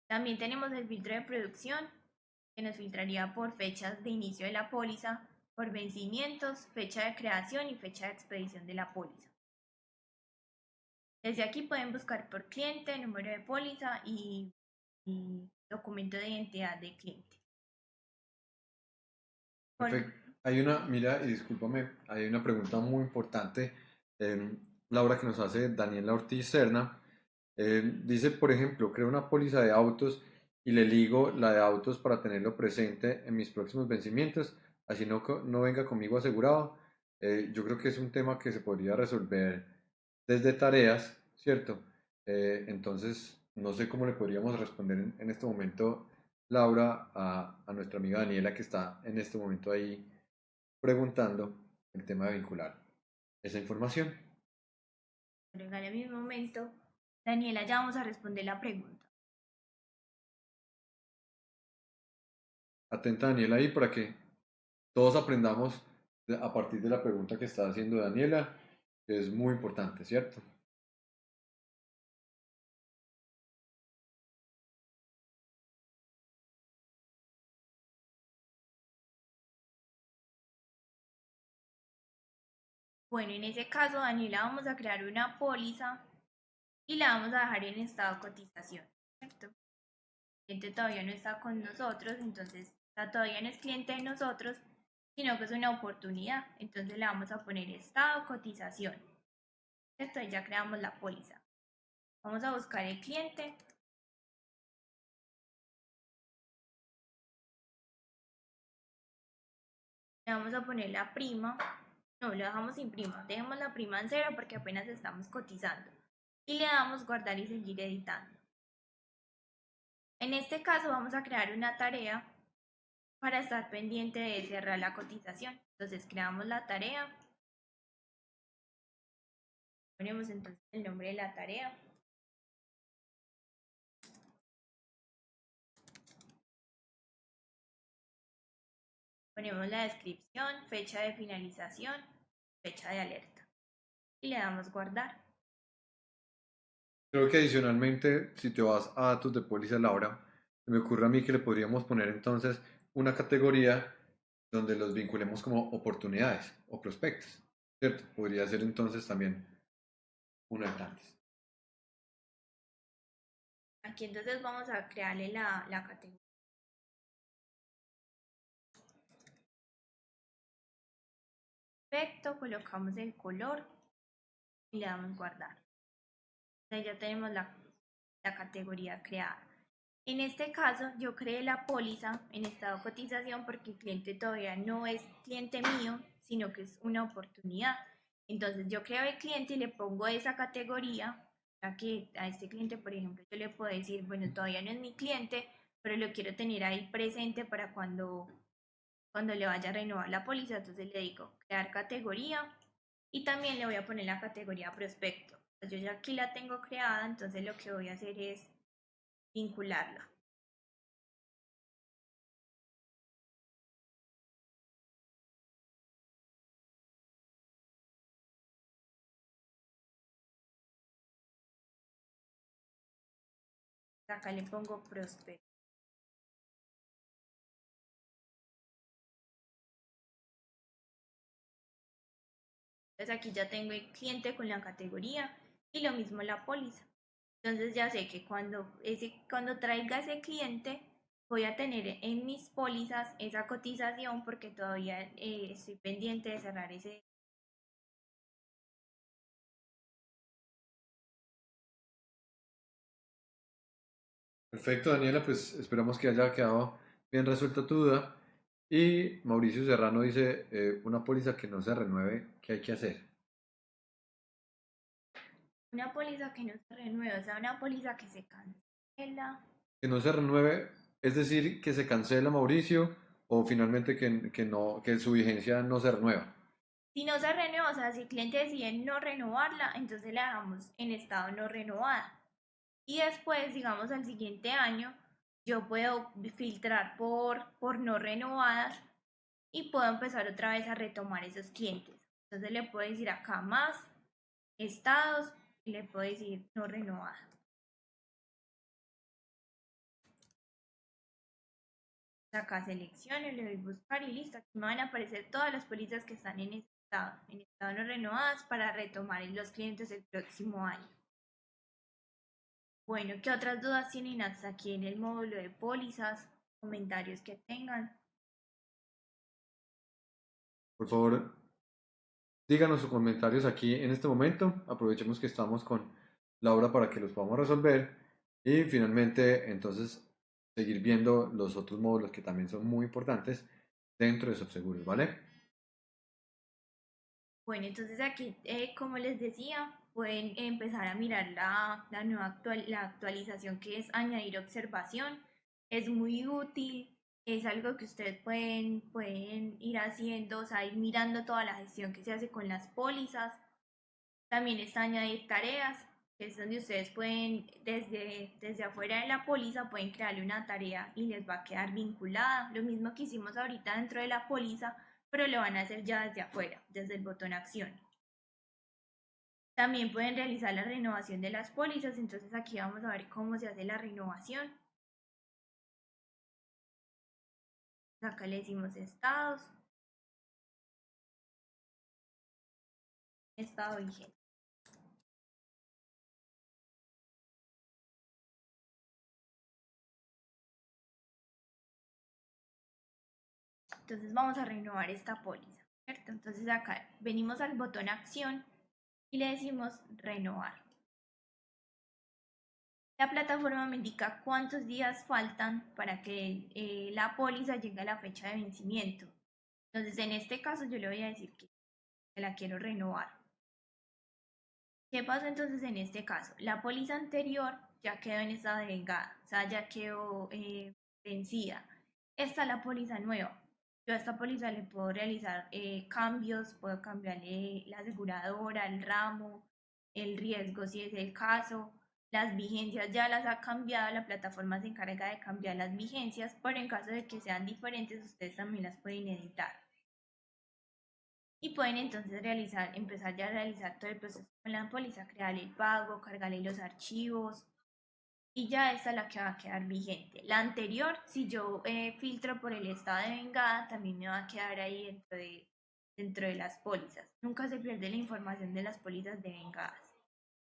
También tenemos el filtro de producción que nos filtraría por fechas de inicio de la póliza, por vencimientos, fecha de creación y fecha de expedición de la póliza. Desde aquí pueden buscar por cliente, número de póliza y, documento de identidad de cliente. Perfecto. Hay una, mira, y discúlpame, hay una pregunta muy importante, eh, Laura, que nos hace Daniela Ortiz Serna. Eh, dice, por ejemplo, creo una póliza de autos y le ligo la de autos para tenerlo presente en mis próximos vencimientos, así no, no venga conmigo asegurado. Eh, yo creo que es un tema que se podría resolver desde tareas, ¿cierto? Eh, entonces, no sé cómo le podríamos responder en, este momento, Laura, a, a, nuestra amiga Daniela que está en este momento ahí preguntando el tema de vincular esa información. En mi momento, Daniela, ya vamos a responder la pregunta. atenta Daniela ahí para que todos aprendamos a partir de la pregunta que está haciendo Daniela. que es muy importante, ¿cierto? Bueno, en ese caso, Daniela, vamos a crear una póliza y la vamos a dejar en estado de cotización, ¿cierto? El cliente todavía no está con nosotros, entonces todavía no es cliente de nosotros, sino que es una oportunidad. Entonces le vamos a poner estado cotización. ¿Cierto? Y ya creamos la póliza. Vamos a buscar el cliente. Le vamos a poner la prima no, lo dejamos sin prima. Dejemos la prima en cero porque apenas estamos cotizando. Y le damos guardar y seguir editando. En este caso vamos a crear una tarea para estar pendiente de cerrar la cotización. Entonces creamos la tarea. Ponemos entonces el nombre de la tarea. Ponemos la descripción, fecha de finalización, fecha de alerta. Y le damos guardar. Creo que adicionalmente, si te vas a datos de póliza Laura, me ocurre a mí que le podríamos poner entonces una categoría donde los vinculemos como oportunidades o prospectos. ¿Cierto? Podría ser entonces también una de tantas. Aquí entonces vamos a crearle la, la categoría. Perfecto, colocamos el color y le damos guardar. ya tenemos la, la categoría creada. En este caso, yo creé la póliza en estado de cotización porque el cliente todavía no es cliente mío, sino que es una oportunidad. Entonces, yo creo el cliente y le pongo esa categoría, ya que a este cliente, por ejemplo, yo le puedo decir, bueno, todavía no es mi cliente, pero lo quiero tener ahí presente para cuando cuando le vaya a renovar la póliza, entonces le digo crear categoría y también le voy a poner la categoría prospecto. Pues yo ya aquí la tengo creada, entonces lo que voy a hacer es vincularla. Acá le pongo prospecto. Entonces aquí ya tengo el cliente con la categoría y lo mismo la póliza. Entonces ya sé que cuando, ese, cuando traiga ese cliente voy a tener en mis pólizas esa cotización porque todavía eh, estoy pendiente de cerrar ese. Perfecto, Daniela, pues esperamos que haya quedado bien resuelta tu duda. Y Mauricio Serrano dice, eh, una póliza que no se renueve, ¿qué hay que hacer? Una póliza que no se renueve, o sea, una póliza que se cancela. Que no se renueve, es decir, que se cancela Mauricio o finalmente que, que, no, que su vigencia no se renueva. Si no se renueva, o sea, si el cliente decide no renovarla, entonces la dejamos en estado no renovada. Y después, digamos, al siguiente año, yo puedo filtrar por, por no renovadas y puedo empezar otra vez a retomar esos clientes. Entonces le puedo decir acá más estados y le puedo decir no renovada. Acá selecciono, le doy buscar y listo. Aquí me van a aparecer todas las pólizas que están en estado, en estado no renovadas para retomar los clientes el próximo año. Bueno, ¿qué otras dudas tienen hasta aquí en el módulo de pólizas? Comentarios que tengan. Por favor, díganos sus comentarios aquí en este momento. Aprovechemos que estamos con Laura para que los podamos resolver. Y finalmente, entonces, seguir viendo los otros módulos que también son muy importantes dentro de Subseguros, ¿vale? Bueno, entonces aquí, eh, como les decía, pueden empezar a mirar la, la nueva actual, la actualización que es añadir observación. Es muy útil, es algo que ustedes pueden, pueden ir haciendo, o sea, ir mirando toda la gestión que se hace con las pólizas. También está añadir tareas, que es donde ustedes pueden, desde, desde afuera de la póliza, pueden crearle una tarea y les va a quedar vinculada. Lo mismo que hicimos ahorita dentro de la póliza, pero lo van a hacer ya desde afuera, desde el botón acción. También pueden realizar la renovación de las pólizas, entonces aquí vamos a ver cómo se hace la renovación. Acá le decimos estados. Estado vigente. Entonces vamos a renovar esta póliza, ¿cierto? Entonces acá venimos al botón acción y le decimos renovar. La plataforma me indica cuántos días faltan para que eh, la póliza llegue a la fecha de vencimiento. Entonces, en este caso, yo le voy a decir que la quiero renovar. ¿Qué pasa entonces en este caso? La póliza anterior ya quedó en estado de vengada, o sea, ya quedó eh, vencida. Esta es la póliza nueva. Yo a esta póliza le puedo realizar eh, cambios, puedo cambiarle la aseguradora, el ramo, el riesgo si es el caso, las vigencias ya las ha cambiado, la plataforma se encarga de cambiar las vigencias, pero en caso de que sean diferentes, ustedes también las pueden editar. Y pueden entonces realizar, empezar ya a realizar todo el proceso con la póliza, crear el pago, cargarle los archivos, y ya esta es la que va a quedar vigente. La anterior, si yo eh, filtro por el estado de vengada, también me va a quedar ahí dentro de, dentro de las pólizas. Nunca se pierde la información de las pólizas de vengadas.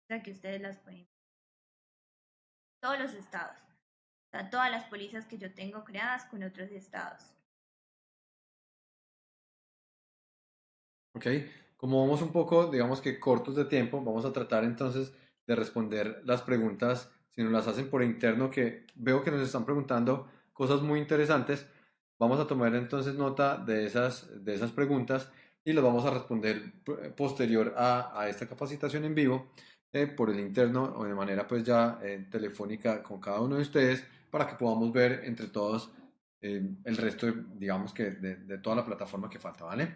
O sea que ustedes las pueden todos los estados. O todas las pólizas que yo tengo creadas con otros estados. Ok, como vamos un poco, digamos que cortos de tiempo, vamos a tratar entonces de responder las preguntas, si nos las hacen por interno, que veo que nos están preguntando cosas muy interesantes. Vamos a tomar entonces nota de esas, de esas preguntas y las vamos a responder posterior a, a esta capacitación en vivo. Eh, por el interno o de manera pues ya eh, telefónica con cada uno de ustedes para que podamos ver entre todos eh, el resto, digamos que de, de, toda la plataforma que falta, ¿vale?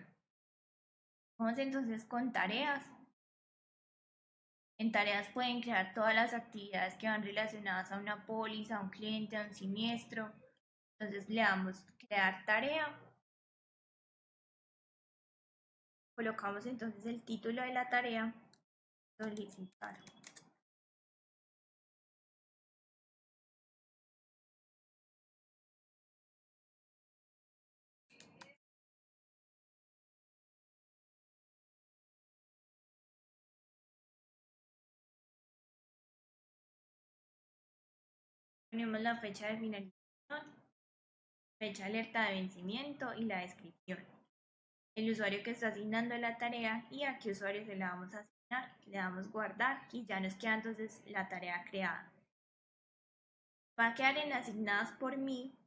Vamos entonces con tareas. En tareas pueden crear todas las actividades que van relacionadas a una póliza, a un cliente, a un siniestro. Entonces le damos crear tarea. Colocamos entonces el título de la tarea solicitar Tenemos la fecha de finalización, fecha alerta de vencimiento y la descripción. El usuario que está asignando la tarea y a qué usuario se la vamos a le damos guardar y ya nos queda entonces la tarea creada. Va a quedar en asignadas por mí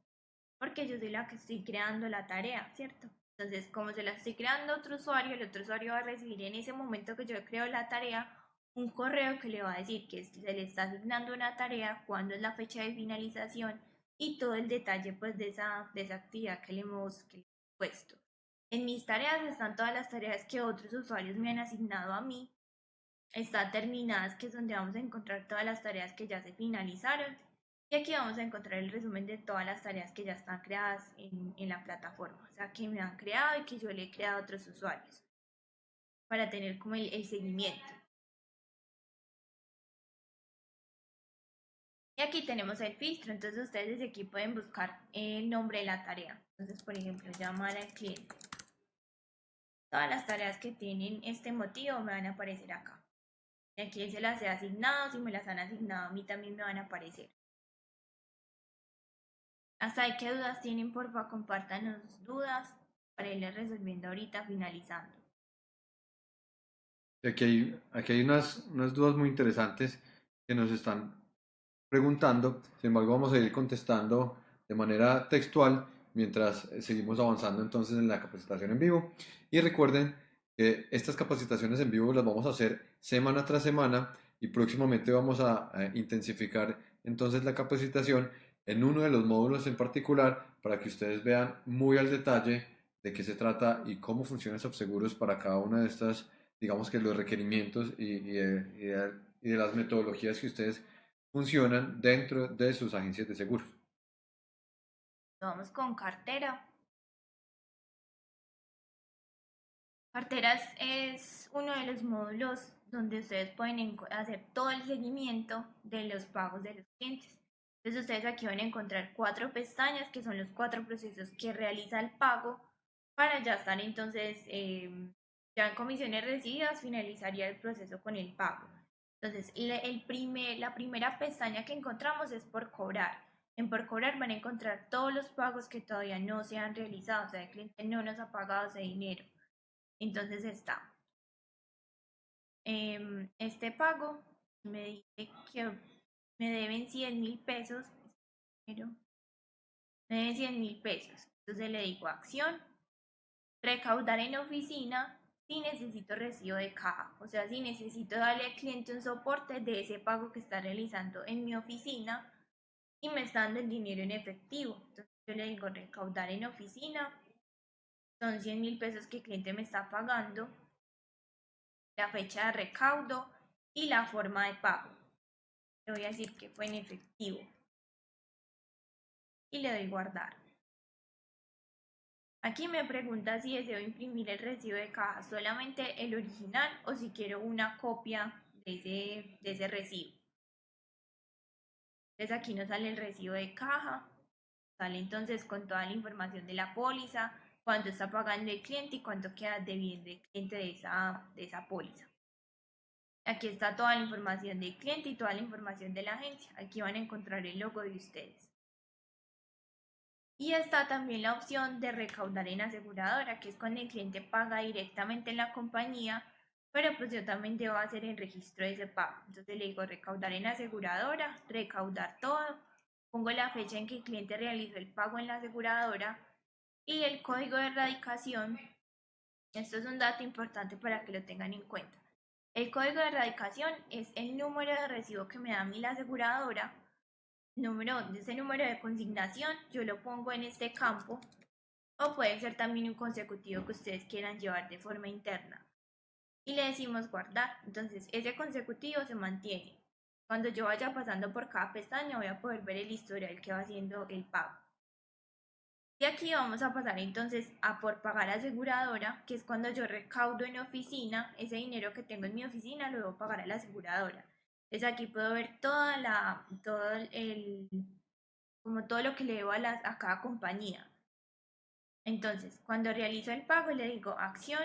porque yo soy la que estoy creando la tarea, ¿cierto? Entonces, como se la estoy creando a otro usuario, el otro usuario va a recibir en ese momento que yo creo la tarea un correo que le va a decir que se le está asignando una tarea, cuándo es la fecha de finalización y todo el detalle pues de esa, de esa actividad que le hemos puesto. En mis tareas están todas las tareas que otros usuarios me han asignado a mí está terminadas, que es donde vamos a encontrar todas las tareas que ya se finalizaron. Y aquí vamos a encontrar el resumen de todas las tareas que ya están creadas en, en la plataforma, o sea, que me han creado y que yo le he creado a otros usuarios, para tener como el, el seguimiento. Y aquí tenemos el filtro, entonces ustedes desde aquí pueden buscar el nombre de la tarea. Entonces, por ejemplo, llamar al cliente. Todas las tareas que tienen este motivo me van a aparecer acá a quién se las he asignado, si me las han asignado a mí también me van a aparecer. Hasta ahí qué dudas tienen, porfa, compártanos dudas para irles resolviendo ahorita finalizando. Aquí hay, aquí hay unas, unas dudas muy interesantes que nos están preguntando, sin embargo vamos a ir contestando de manera textual mientras seguimos avanzando entonces en la capacitación en vivo. Y recuerden que estas capacitaciones en vivo las vamos a hacer semana tras semana y próximamente vamos a, intensificar entonces la capacitación en uno de los módulos en particular para que ustedes vean muy al detalle de qué se trata y cómo funcionan seguros para cada una de estas, digamos que los requerimientos y, y, de, y de las metodologías que ustedes funcionan dentro de sus agencias de seguros. Vamos con cartera. Carteras es uno de los módulos donde ustedes pueden hacer todo el seguimiento de los pagos de los clientes. Entonces ustedes aquí van a encontrar cuatro pestañas que son los cuatro procesos que realiza el pago para ya estar entonces em, ya en comisiones recibidas finalizaría el proceso con el pago. Entonces el primer, la primera pestaña que encontramos es por cobrar. En por cobrar van a encontrar todos los pagos que todavía no se han realizado, o sea, el cliente no nos ha pagado ese dinero. Entonces está Em, este pago me dice que me deben 100 mil pesos, me deben 100 mil pesos. Entonces le digo acción, recaudar en oficina si necesito recibo de caja, o sea, si necesito darle al cliente un soporte de ese pago que está realizando en mi oficina y me está dando el dinero en efectivo. Entonces yo le digo recaudar en oficina, son 100 mil pesos que el cliente me está pagando la fecha de recaudo y la forma de pago. Le voy a decir que fue en efectivo. Y le doy guardar. Aquí me pregunta si deseo imprimir el recibo de caja solamente el original o si quiero una copia de ese, recibo. Entonces aquí nos sale el recibo de caja, sale entonces con toda la información de la póliza, cuánto está pagando el cliente y cuánto queda debiendo el cliente de de esa póliza. Aquí está toda la información del cliente y toda la información de la agencia. Aquí van a encontrar el logo de ustedes. Y está también la opción de recaudar en aseguradora, que es cuando el cliente paga directamente en la compañía, pero pues yo también debo hacer el registro de ese pago. Entonces le digo recaudar en aseguradora, recaudar todo, pongo la fecha en que el cliente realizó el pago en la aseguradora, y el código de erradicación. Esto es un dato importante para que lo tengan en cuenta. El código de erradicación es el número de recibo que me da a la aseguradora. Número, ese número de consignación yo lo pongo en este campo o puede ser también un consecutivo que ustedes quieran llevar de forma interna. Y le decimos guardar. Entonces ese consecutivo se mantiene. Cuando yo vaya pasando por cada pestaña voy a poder ver el historial que va haciendo el pago. Y aquí vamos a pasar entonces a por pagar aseguradora, que es cuando yo recaudo en oficina, ese dinero que tengo en mi oficina lo debo pagar a la aseguradora. Entonces aquí puedo ver toda la, todo el, como todo lo que le debo a, a cada compañía. Entonces, cuando realizo el pago le digo acción,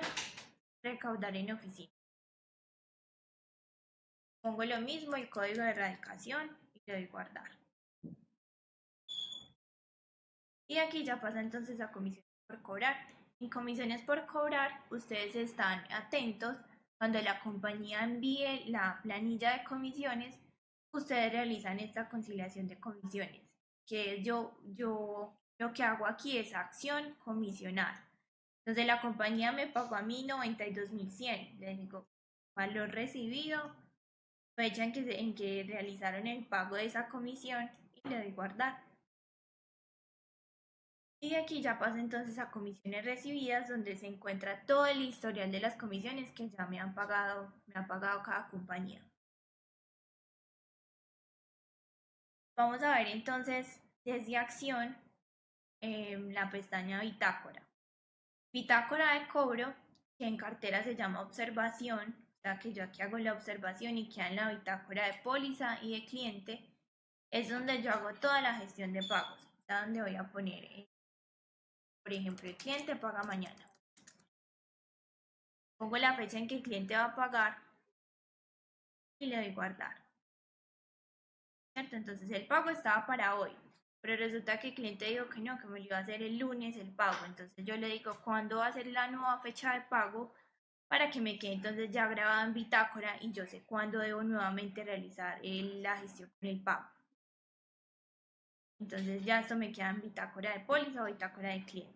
recaudar en oficina. Pongo lo mismo, el código de erradicación y le doy guardar. Y aquí ya pasa entonces a comisiones por cobrar. En comisiones por cobrar, ustedes están atentos cuando la compañía envíe la planilla de comisiones, ustedes realizan esta conciliación de comisiones, que yo, yo lo que hago aquí es acción comisionar. Entonces la compañía me pagó a mí 92.100, le digo valor recibido, fecha en que, en que realizaron el pago de esa comisión y le doy guardar. Y aquí ya pasa entonces a comisiones recibidas, donde se encuentra todo el historial de las comisiones que ya me han pagado, me ha pagado cada compañía. Vamos a ver entonces desde acción em, la pestaña bitácora. Bitácora de cobro, que en cartera se llama observación, o sea que yo aquí hago la observación y queda en la bitácora de póliza y de cliente, es donde yo hago toda la gestión de pagos, donde voy a poner eh, por ejemplo, el cliente paga mañana. Pongo la fecha en que el cliente va a pagar y le doy guardar. ¿Cierto? Entonces el pago estaba para hoy, pero resulta que el cliente dijo que no, que me lo iba a hacer el lunes el pago. Entonces yo le digo cuándo va a ser la nueva fecha de pago para que me quede entonces ya grabada en bitácora y yo sé cuándo debo nuevamente realizar la gestión con el pago. Entonces ya esto me queda en bitácora de póliza o bitácora de cliente.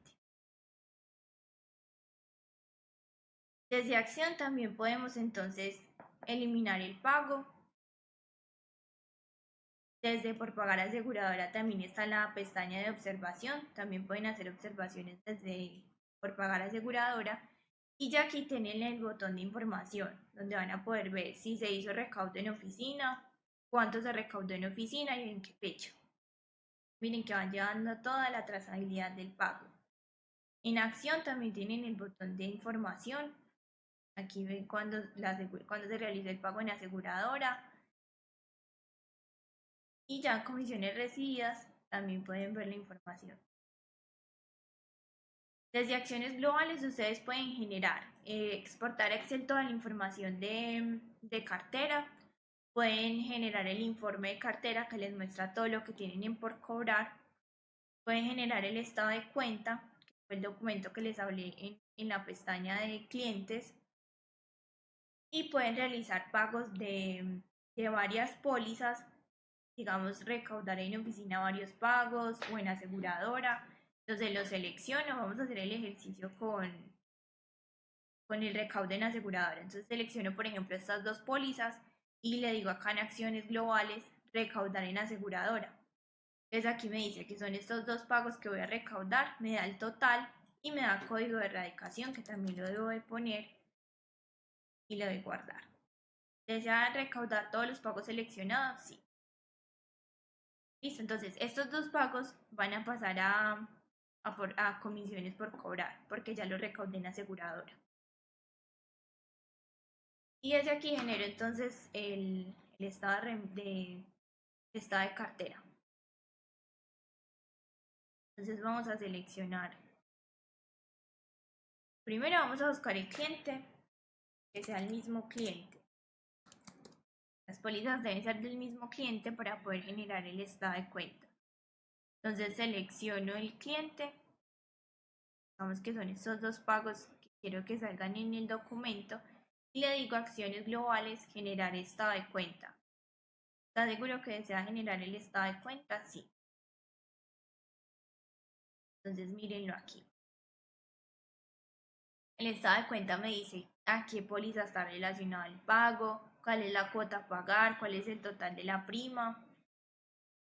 Desde acción también podemos entonces eliminar el pago. Desde por pagar aseguradora también está la pestaña de observación. También pueden hacer observaciones desde por pagar aseguradora. Y ya aquí tienen el botón de información, donde van a poder ver si se hizo recaudo en oficina, cuánto se recaudó en oficina y en qué fecha. Miren que van llevando toda la trazabilidad del pago. En acción también tienen el botón de información. Aquí ven cuando, cuando se realiza el pago en aseguradora. Y ya comisiones recibidas también pueden ver la información. Desde acciones globales ustedes pueden generar, eh, exportar Excel toda la información de, de cartera, pueden generar el informe de cartera que les muestra todo lo que tienen por cobrar, pueden generar el estado de cuenta, que fue el documento que les hablé en, en la pestaña de clientes, y pueden realizar pagos de, de varias pólizas, digamos recaudar en oficina varios pagos o en aseguradora, entonces lo selecciono, vamos a hacer el ejercicio con, con el recaudo en aseguradora. Entonces selecciono, por ejemplo, estas dos pólizas y le digo acá en acciones globales, recaudar en aseguradora. Entonces aquí me dice que son estos dos pagos que voy a recaudar, me da el total y me da código de erradicación que también lo debo de poner y le doy guardar. ¿Desea recaudar todos los pagos seleccionados? Sí. Listo, entonces estos dos pagos van a pasar a, a, comisiones por cobrar, porque ya lo recaudé en aseguradora. Y desde aquí genero entonces el, estado de, estado de cartera. Entonces vamos a seleccionar. Primero vamos a buscar el cliente, que sea el mismo cliente. Las pólizas deben ser del mismo cliente para poder generar el estado de cuenta. Entonces selecciono el cliente. Vamos que son estos dos pagos que quiero que salgan en el documento. Y le digo acciones globales, generar estado de cuenta. ¿Está seguro que desea generar el estado de cuenta? Sí. Entonces mírenlo aquí. El estado de cuenta me dice a qué póliza está relacionado el pago, cuál es la cuota a pagar, cuál es el total de la prima,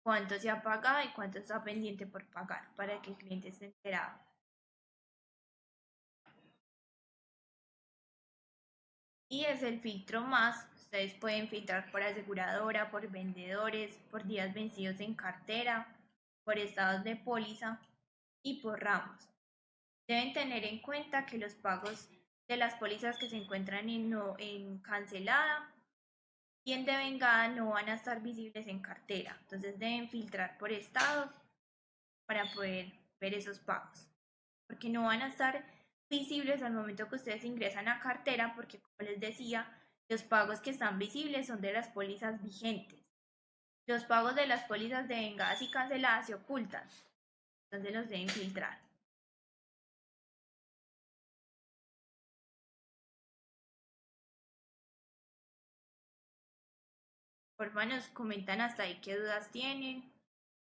cuánto se ha pagado y cuánto está pendiente por pagar para que el cliente esté enterado. Y es el filtro más. Ustedes pueden filtrar por aseguradora, por vendedores, por días vencidos en cartera, por estados de póliza y por ramos. Deben tener en cuenta que los pagos de las pólizas que se encuentran en, no, en cancelada y en devengada no van a estar visibles en cartera. Entonces deben filtrar por estados para poder ver esos pagos. Porque no van a estar visibles al momento que ustedes ingresan a cartera, porque como les decía, los pagos que están visibles son de las pólizas vigentes. Los pagos de las pólizas devengadas y canceladas se ocultan. Entonces los deben filtrar. Porfa, nos comentan hasta ahí qué dudas tienen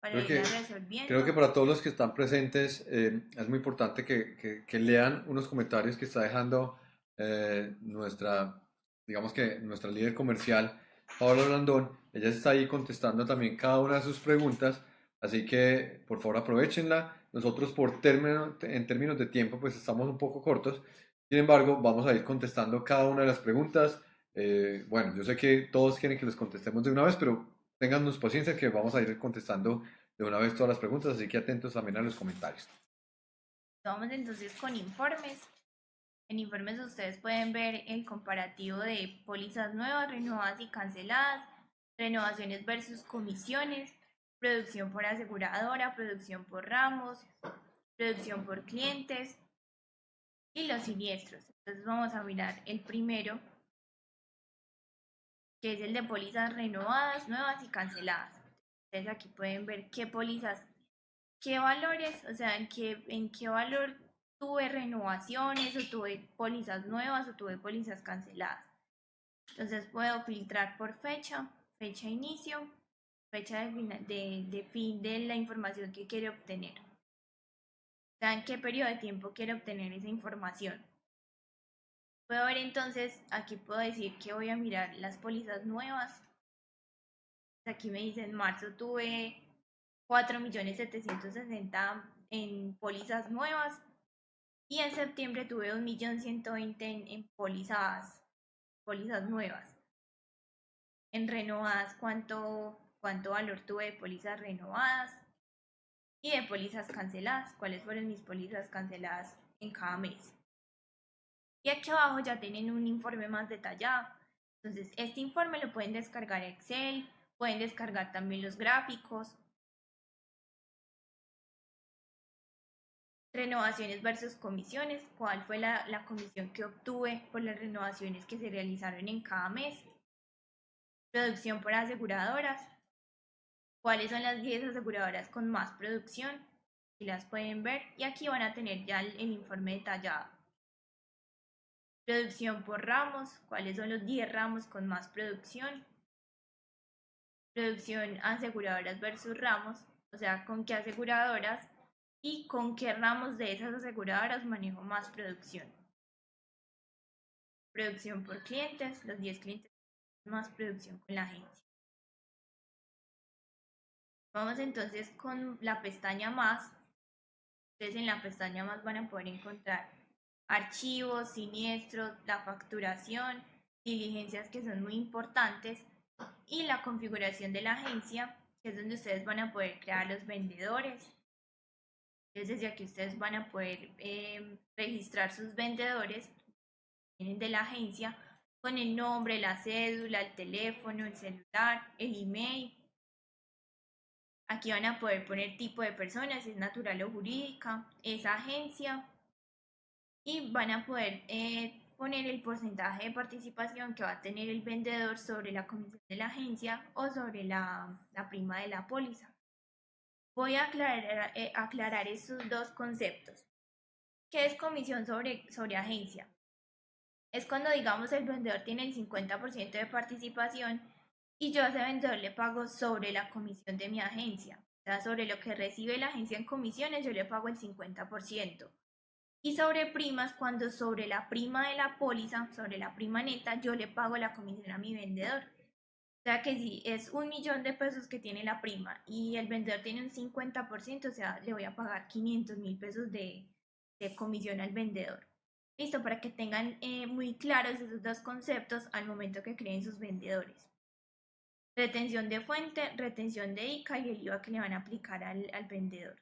para creo ir que, resolviendo. Creo que para todos los que están presentes eh, es muy importante que, que, lean unos comentarios que está dejando eh, nuestra, digamos que nuestra líder comercial, Paola Blandón. Ella está ahí contestando también cada una de sus preguntas, así que por favor aprovechenla. Nosotros por término, en términos de tiempo pues estamos un poco cortos, sin embargo vamos a ir contestando cada una de las preguntas eh, bueno, yo sé que todos quieren que les contestemos de una vez, pero téngannos paciencia que vamos a ir contestando de una vez todas las preguntas, así que atentos también a los comentarios. Vamos entonces con informes. En informes ustedes pueden ver el comparativo de pólizas nuevas, renovadas y canceladas, renovaciones versus comisiones, producción por aseguradora, producción por ramos, producción por clientes y los siniestros. Entonces vamos a mirar el primero, que es el de pólizas renovadas, nuevas y canceladas. Entonces aquí pueden ver qué pólizas, qué valores, o sea, en qué, en qué valor tuve renovaciones o tuve pólizas nuevas o tuve pólizas canceladas. Entonces puedo filtrar por fecha, fecha de inicio, fecha de, de, de fin de la información que quiero obtener. O sea, en qué periodo de tiempo quiero obtener esa información. Puedo ver entonces, aquí puedo decir que voy a mirar las pólizas nuevas. Aquí me dice en marzo tuve 4.760.000 en pólizas nuevas y en septiembre tuve 1.120.000 en, en pólizas, pólizas nuevas. En renovadas, ¿cuánto, cuánto valor tuve de pólizas renovadas y de pólizas canceladas, cuáles fueron mis pólizas canceladas en cada mes. Y aquí abajo ya tienen un informe más detallado. Entonces, este informe lo pueden descargar a Excel, pueden descargar también los gráficos. Renovaciones versus comisiones, cuál fue la, la comisión que obtuve por las renovaciones que se realizaron en cada mes. Producción por aseguradoras, cuáles son las 10 aseguradoras con más producción, y las pueden ver, y aquí van a tener ya el informe detallado. Producción por ramos, cuáles son los 10 ramos con más producción. Producción aseguradoras versus ramos, o sea, con qué aseguradoras y con qué ramos de esas aseguradoras manejo más producción. Producción por clientes, los 10 clientes más producción con la agencia. Vamos entonces con la pestaña más. Ustedes en la pestaña más van a poder encontrar archivos, siniestros, la facturación, diligencias que son muy importantes y la configuración de la agencia, que es donde ustedes van a poder crear los vendedores. Entonces desde aquí ustedes van a poder eh, registrar sus vendedores vienen de la agencia con el nombre, la cédula, el teléfono, el celular, el email. Aquí van a poder poner tipo de persona, si es natural o jurídica, esa agencia, y van a poder eh, poner el porcentaje de participación que va a tener el vendedor sobre la comisión de la agencia o sobre la, la prima de la póliza. Voy a aclarar, eh, aclarar estos dos conceptos. ¿Qué es comisión sobre, sobre agencia? Es cuando, digamos, el vendedor tiene el 50% de participación y yo a ese vendedor le pago sobre la comisión de mi agencia. O sea, sobre lo que recibe la agencia en comisiones, yo le pago el 50%. Y sobre primas, cuando sobre la prima de la póliza, sobre la prima neta, yo le pago la comisión a mi vendedor. O sea que si es un millón de pesos que tiene la prima y el vendedor tiene un 50%, o sea, le voy a pagar 500 mil pesos de, comisión al vendedor. Listo, para que tengan eh, muy claros esos dos conceptos al momento que creen sus vendedores. Retención de fuente, retención de ICA y el IVA que le van a aplicar al, al vendedor.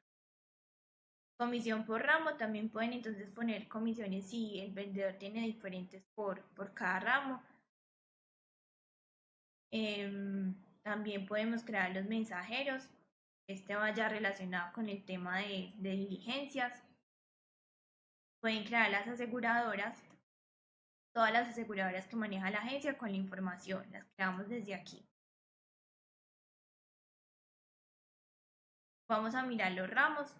Comisión por ramo, también pueden entonces poner comisiones si el vendedor tiene diferentes por, por cada ramo. Eh, también podemos crear los mensajeros. Este vaya relacionado con el tema de diligencias. Pueden crear las aseguradoras. Todas las aseguradoras que maneja la agencia con la información. Las creamos desde aquí. Vamos a mirar los ramos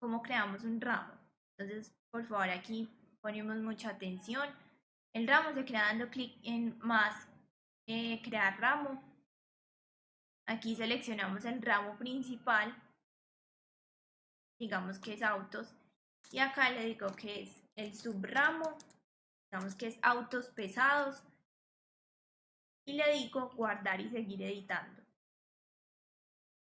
cómo creamos un ramo. Entonces, por favor, aquí ponemos mucha atención. El ramo se crea dando clic en más, eh, crear ramo. Aquí seleccionamos el ramo principal, digamos que es autos, y acá le digo que es el subramo, digamos que es autos pesados, y le digo guardar y seguir editando.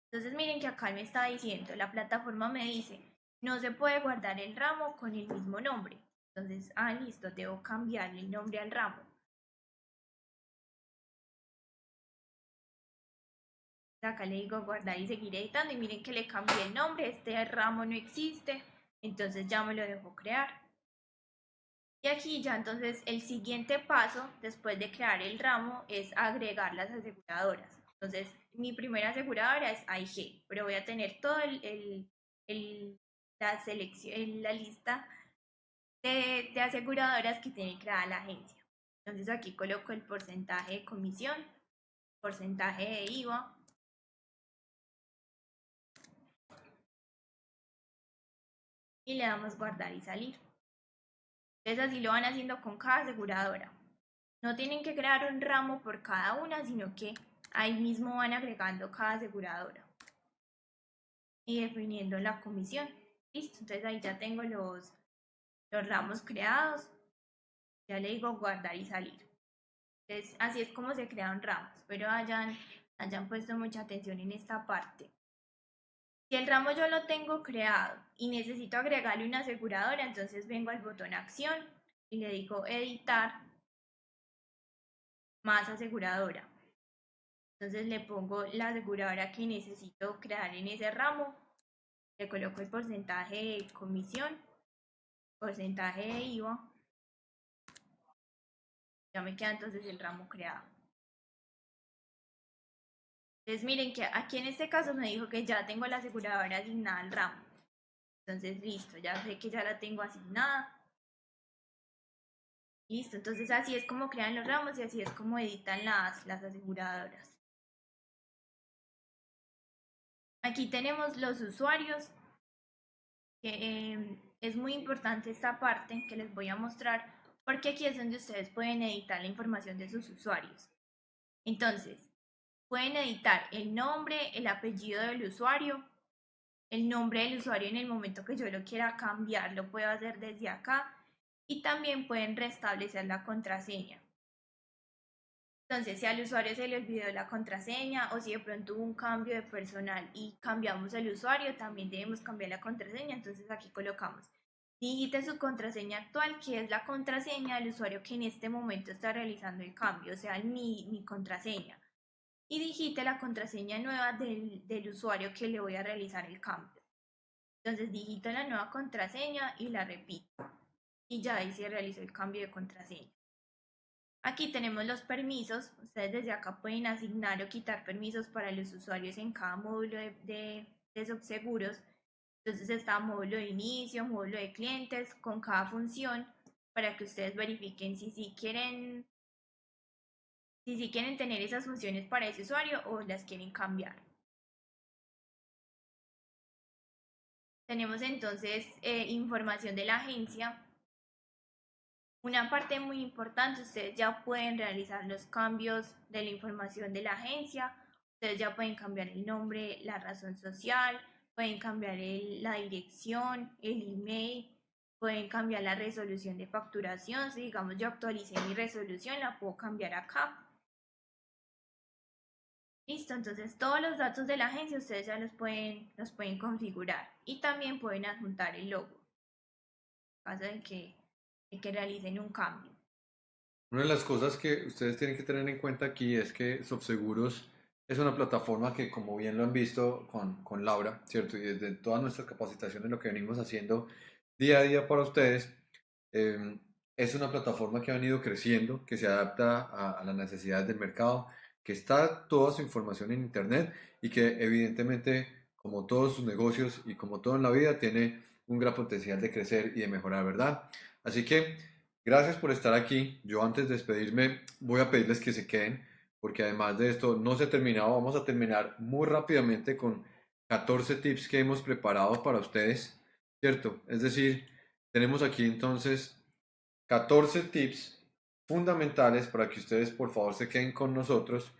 Entonces miren que acá me está diciendo, la plataforma me dice, no se puede guardar el ramo con el mismo nombre. Entonces, ah, listo, debo cambiar el nombre al ramo. Acá le digo guardar y seguir editando y miren que le cambié el nombre, este ramo no existe, entonces ya me lo dejo crear. Y aquí ya entonces el siguiente paso después de crear el ramo es agregar las aseguradoras. Entonces mi primera aseguradora es AIG, pero voy a tener todo el, el la, selección, la lista de, de aseguradoras que tiene creada la agencia. Entonces aquí coloco el porcentaje de comisión, porcentaje de IVA, y le damos guardar y salir. Entonces así lo van haciendo con cada aseguradora. No tienen que crear un ramo por cada una, sino que ahí mismo van agregando cada aseguradora y definiendo la comisión. Listo, entonces ahí ya tengo los, los ramos creados. Ya le digo guardar y salir. Entonces, así es como se crean ramos. Pero hayan, hayan puesto mucha atención en esta parte. Si el ramo yo lo tengo creado y necesito agregarle una aseguradora, entonces vengo al botón acción y le digo editar más aseguradora. Entonces le pongo la aseguradora que necesito crear en ese ramo le coloco el porcentaje de comisión, porcentaje de IVA Ya me queda entonces el ramo creado. Entonces miren que aquí en este caso me dijo que ya tengo la aseguradora asignada al ramo. Entonces listo, ya sé que ya la tengo asignada. Listo, entonces así es como crean los ramos y así es como editan las, las aseguradoras. Aquí tenemos los usuarios, que em, es muy importante esta parte que les voy a mostrar porque aquí es donde ustedes pueden editar la información de sus usuarios. Entonces, pueden editar el nombre, el apellido del usuario, el nombre del usuario en el momento que yo lo quiera cambiar, lo puedo hacer desde acá y también pueden restablecer la contraseña. Entonces, si al usuario se le olvidó la contraseña o si de pronto hubo un cambio de personal y cambiamos el usuario, también debemos cambiar la contraseña. Entonces, aquí colocamos digite su contraseña actual, que es la contraseña del usuario que en este momento está realizando el cambio, o sea, mi, mi contraseña. Y digite la contraseña nueva del, del usuario que le voy a realizar el cambio. Entonces, digito la nueva contraseña y la repito. Y ya ahí se realizó el cambio de contraseña. Aquí tenemos los permisos. Ustedes desde acá pueden asignar o quitar permisos para los usuarios en cada módulo de, de, subseguros. Entonces está módulo de inicio, módulo de clientes, con cada función para que ustedes verifiquen si sí quieren, si sí quieren tener esas funciones para ese usuario o las quieren cambiar. Tenemos entonces eh, información de la agencia, una parte muy importante, ustedes ya pueden realizar los cambios de la información de la agencia, ustedes ya pueden cambiar el nombre, la razón social, pueden cambiar la dirección, el email, pueden cambiar la resolución de facturación. Si digamos yo actualicé mi resolución, la puedo cambiar acá. Listo, entonces todos los datos de la agencia ustedes ya los pueden, los pueden configurar y también pueden adjuntar el logo. En caso de que que realicen un cambio. Una de las cosas que ustedes tienen que tener en cuenta aquí es que Subseguros es una plataforma que, como bien lo han visto con, con Laura, ¿cierto? Y desde todas nuestras capacitaciones, lo que venimos haciendo día a día para ustedes, em, es una plataforma que ha venido creciendo, que se adapta a, a, las necesidades del mercado, que está toda su información en Internet y que evidentemente, como todos sus negocios y como todo en la vida, tiene un gran potencial de crecer y de mejorar, ¿verdad? Así que gracias por estar aquí. Yo antes de despedirme voy a pedirles que se queden porque además de esto no se ha terminado. Vamos a terminar muy rápidamente con 14 tips que hemos preparado para ustedes, ¿cierto? Es decir, tenemos aquí entonces 14 tips fundamentales para que ustedes por favor se queden con nosotros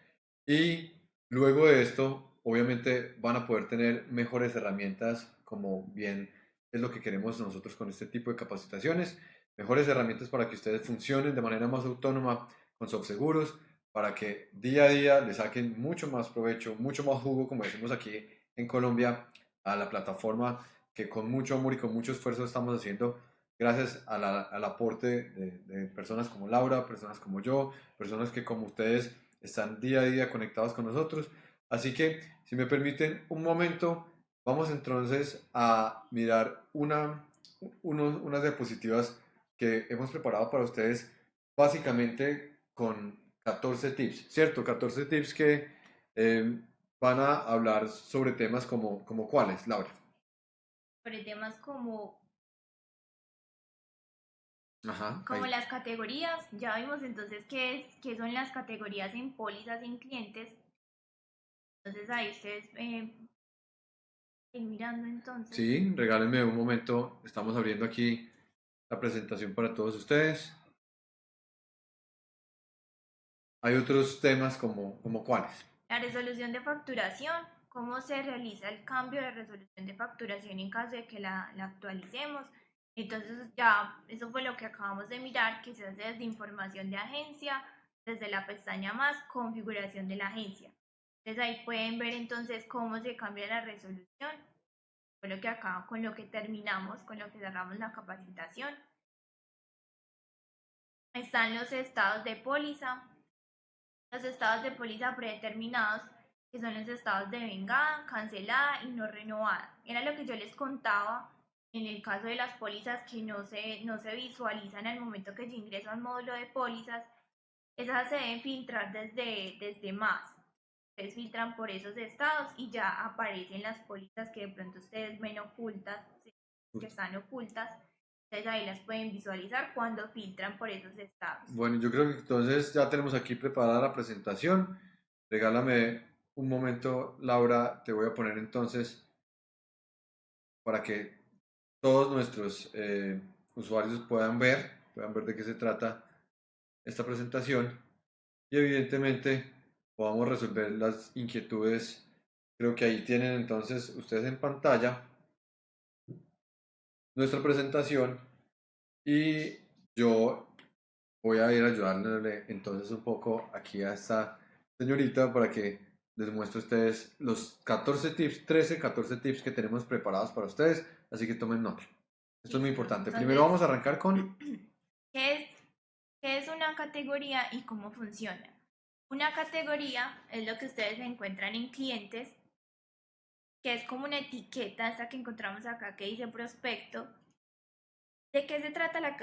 y luego de esto obviamente van a poder tener mejores herramientas como bien es lo que queremos nosotros con este tipo de capacitaciones mejores herramientas para que ustedes funcionen de manera más autónoma con seguros para que día a día le saquen mucho más provecho, mucho más jugo, como decimos aquí en Colombia, a la plataforma que con mucho amor y con mucho esfuerzo estamos haciendo gracias al aporte de, de, personas como Laura, personas como yo, personas que como ustedes están día a día conectados con nosotros. Así que, si me permiten un momento, vamos entonces a mirar una, unas diapositivas que hemos preparado para ustedes básicamente con 14 tips, ¿cierto? 14 tips que eh, van a hablar sobre temas como, como cuáles, Laura. Sobre temas como Ajá, como las categorías, ya vimos entonces qué, es, qué son las categorías en pólizas en clientes. Entonces ahí ustedes eh, mirando entonces. Sí, regálenme un momento, estamos abriendo aquí la presentación para todos ustedes. Hay otros temas como, como cuáles. La resolución de facturación, cómo se realiza el cambio de resolución de facturación en caso de que la, la actualicemos. Entonces ya eso fue lo que acabamos de mirar, que se hace desde información de agencia, desde la pestaña más, configuración de la agencia. Entonces ahí pueden ver entonces cómo se cambia la resolución lo que acá, con lo que terminamos, con lo que cerramos la capacitación. Están los estados de póliza, los estados de póliza predeterminados, que son los estados de vengada, cancelada y no renovada. Era lo que yo les contaba en el caso de las pólizas que no se, no se visualizan al momento que yo ingreso al módulo de pólizas esas se deben filtrar desde, desde más. Ustedes filtran por esos estados y ya aparecen las pólizas que de pronto ustedes ven ocultas, que están ocultas. Entonces ahí las pueden visualizar cuando filtran por esos estados. Bueno, yo creo que entonces ya tenemos aquí preparada la presentación. Regálame un momento, Laura, te voy a poner entonces para que todos nuestros eh, usuarios puedan ver, puedan ver de qué se trata esta presentación y evidentemente podamos resolver las inquietudes. Creo que ahí tienen entonces ustedes en pantalla nuestra presentación y yo voy a ir ayudándole entonces un poco aquí a esta señorita para que les muestre a ustedes los 14 tips, 13, 14 tips que tenemos preparados para ustedes, así que tomen nota. Esto es muy importante. Primero vamos a arrancar con... ¿Qué es, ¿Qué es una categoría y cómo funciona? Una categoría es lo que ustedes encuentran en clientes que es como una etiqueta, esta que encontramos acá que dice prospecto. ¿De qué se trata la,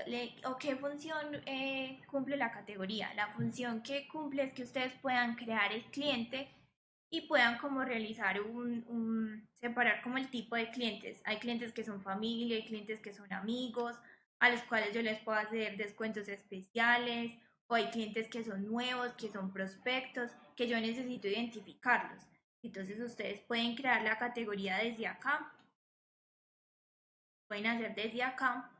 o qué función eh, cumple la categoría? La función que cumple es que ustedes puedan crear el cliente y puedan como realizar un, un, separar como el tipo de clientes. Hay clientes que son familia, hay clientes que son amigos, a los cuales yo les puedo hacer descuentos especiales, o hay clientes que son nuevos, que son prospectos, que yo necesito identificarlos. Entonces ustedes pueden crear la categoría desde acá. Pueden hacer desde acá.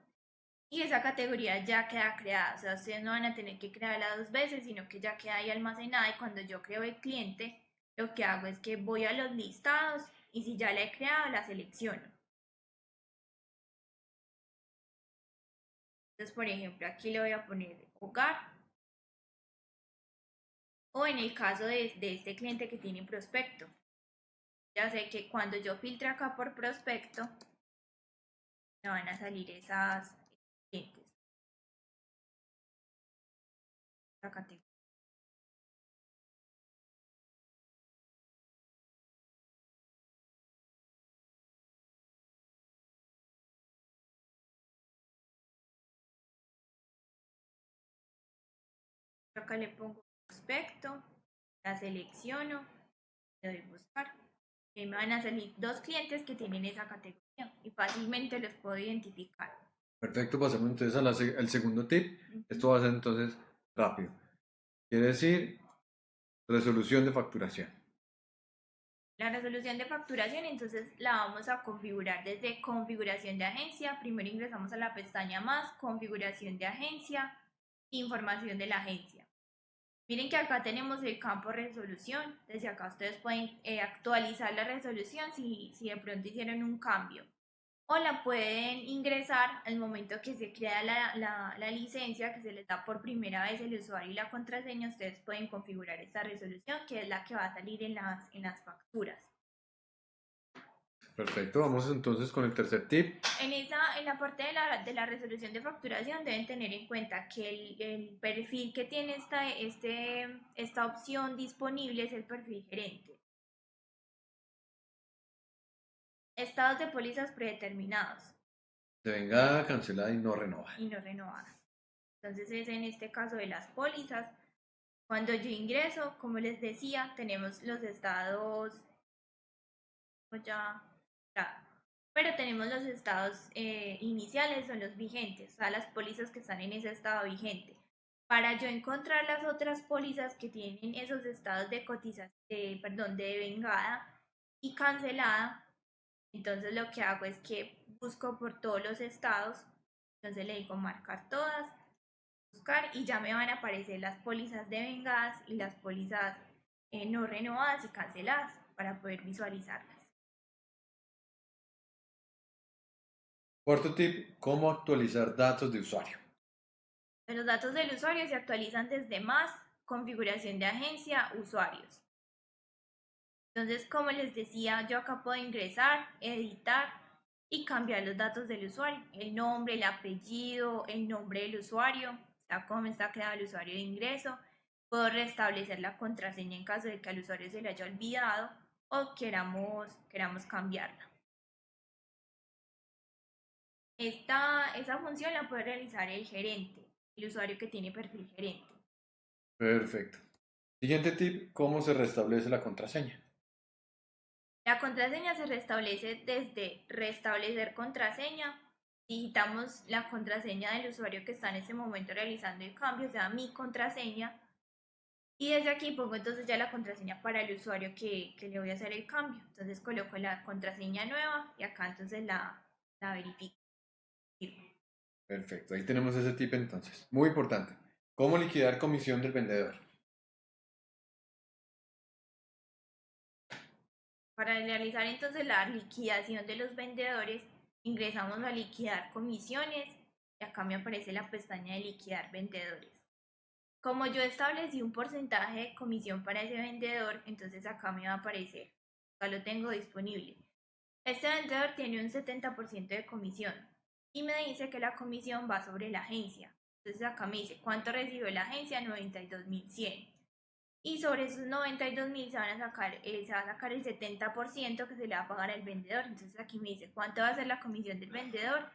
Y esa categoría ya queda creada. O sea, ustedes no van a tener que crearla dos veces, sino que ya queda ahí almacenada. Y cuando yo creo el cliente, lo que hago es que voy a los listados y si ya la he creado, la selecciono. Entonces, por ejemplo, aquí le voy a poner hogar. O en el caso de, este cliente que tiene prospecto. Ya sé que cuando yo filtre acá por prospecto, me van a salir esas clientes. Acá le pongo prospecto, la selecciono, le doy buscar. Y me van a salir dos clientes que tienen esa categoría y fácilmente los puedo identificar. Perfecto, pasemos entonces al segundo tip. Esto va a ser entonces rápido. Quiere decir resolución de facturación. La resolución de facturación entonces la vamos a configurar desde configuración de agencia. Primero ingresamos a la pestaña más, configuración de agencia, información de la agencia. Miren que acá tenemos el campo resolución. Desde acá ustedes pueden eh, actualizar la resolución si, si de pronto hicieron un cambio. O la pueden ingresar al momento que se crea la, la, la, licencia, que se les da por primera vez el usuario y la contraseña. Ustedes pueden configurar esta resolución, que es la que va a salir en las, en las facturas. Perfecto, vamos entonces con el tercer tip. En, esa, en la parte de la, de la resolución de facturación deben tener en cuenta que el, el, perfil que tiene esta, este, esta opción disponible es el perfil gerente. Estados de pólizas predeterminados. venga cancelada y no renovada. Y no renovada. Entonces es en este caso de las pólizas. Cuando yo ingreso, como les decía, tenemos los estados ya pero tenemos los estados eh, iniciales, son los vigentes, o sea, las pólizas que están en ese estado vigente. Para yo encontrar las otras pólizas que tienen esos estados de cotización, perdón, de vengada y cancelada, entonces lo que hago es que busco por todos los estados, entonces le digo marcar todas, buscar y ya me van a aparecer las pólizas de vengadas y las pólizas eh, no renovadas y canceladas para poder visualizarlas. Cuarto tip, cómo actualizar datos de usuario. Los datos del usuario se actualizan desde más, configuración de agencia, usuarios. Entonces, como les decía, yo acá puedo ingresar, editar y cambiar los datos del usuario. El nombre, el apellido, el nombre del usuario, está cómo está creado el usuario de ingreso. Puedo restablecer la contraseña en caso de que al usuario se le haya olvidado o queramos, queramos cambiarla. Esta, esa función la puede realizar el gerente, el usuario que tiene perfil gerente. Perfecto. Siguiente tip, ¿cómo se restablece la contraseña? La contraseña se restablece desde restablecer contraseña. Digitamos la contraseña del usuario que está en ese momento realizando el cambio, o sea, mi contraseña. Y desde aquí pongo entonces ya la contraseña para el usuario que, que le voy a hacer el cambio. Entonces coloco la contraseña nueva y acá entonces la, la verifico. Perfecto, ahí tenemos ese tip entonces. Muy importante. ¿Cómo liquidar comisión del vendedor? Para realizar entonces la liquidación de los vendedores, ingresamos a liquidar comisiones y acá me aparece la pestaña de liquidar vendedores. Como yo establecí un porcentaje de comisión para ese vendedor, entonces acá me va a aparecer, acá lo tengo disponible. Este vendedor tiene un 70% de comisión y me dice que la comisión va sobre la agencia. Entonces acá me dice, ¿cuánto recibió la agencia? 92.100 y sobre esos 92 mil se, van a sacar, eh, se va a sacar el 70% que se le va a pagar al vendedor. Entonces aquí me dice cuánto va a ser la comisión del vendedor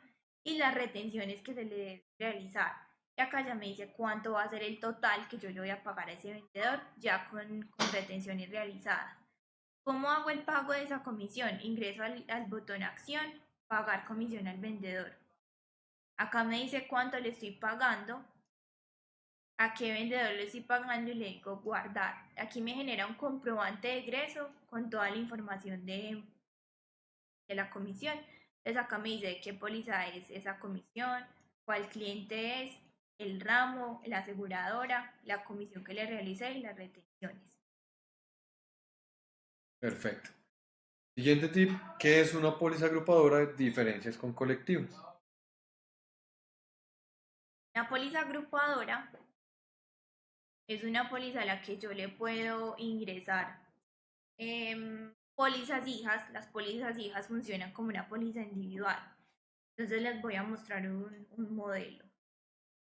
y las retenciones que se le debe realizar. Y acá ya me dice cuánto va a ser el total que yo le voy a pagar a ese vendedor ya con, con retenciones realizadas. ¿Cómo hago el pago de esa comisión? Ingreso al, al botón acción, pagar comisión al vendedor. Acá me dice cuánto le estoy pagando a qué vendedor le estoy pagando y le digo guardar. Aquí me genera un comprobante de egreso con toda la información de, de la comisión. Entonces acá me dice qué póliza es esa comisión, cuál cliente es, el ramo, la aseguradora, la comisión que le realicé y las retenciones. Perfecto. Siguiente tip, ¿qué es una póliza agrupadora de diferencias con colectivos? La póliza agrupadora es una póliza a la que yo le puedo ingresar eh, pólizas hijas. Las pólizas hijas funcionan como una póliza individual. Entonces les voy a mostrar un, modelo.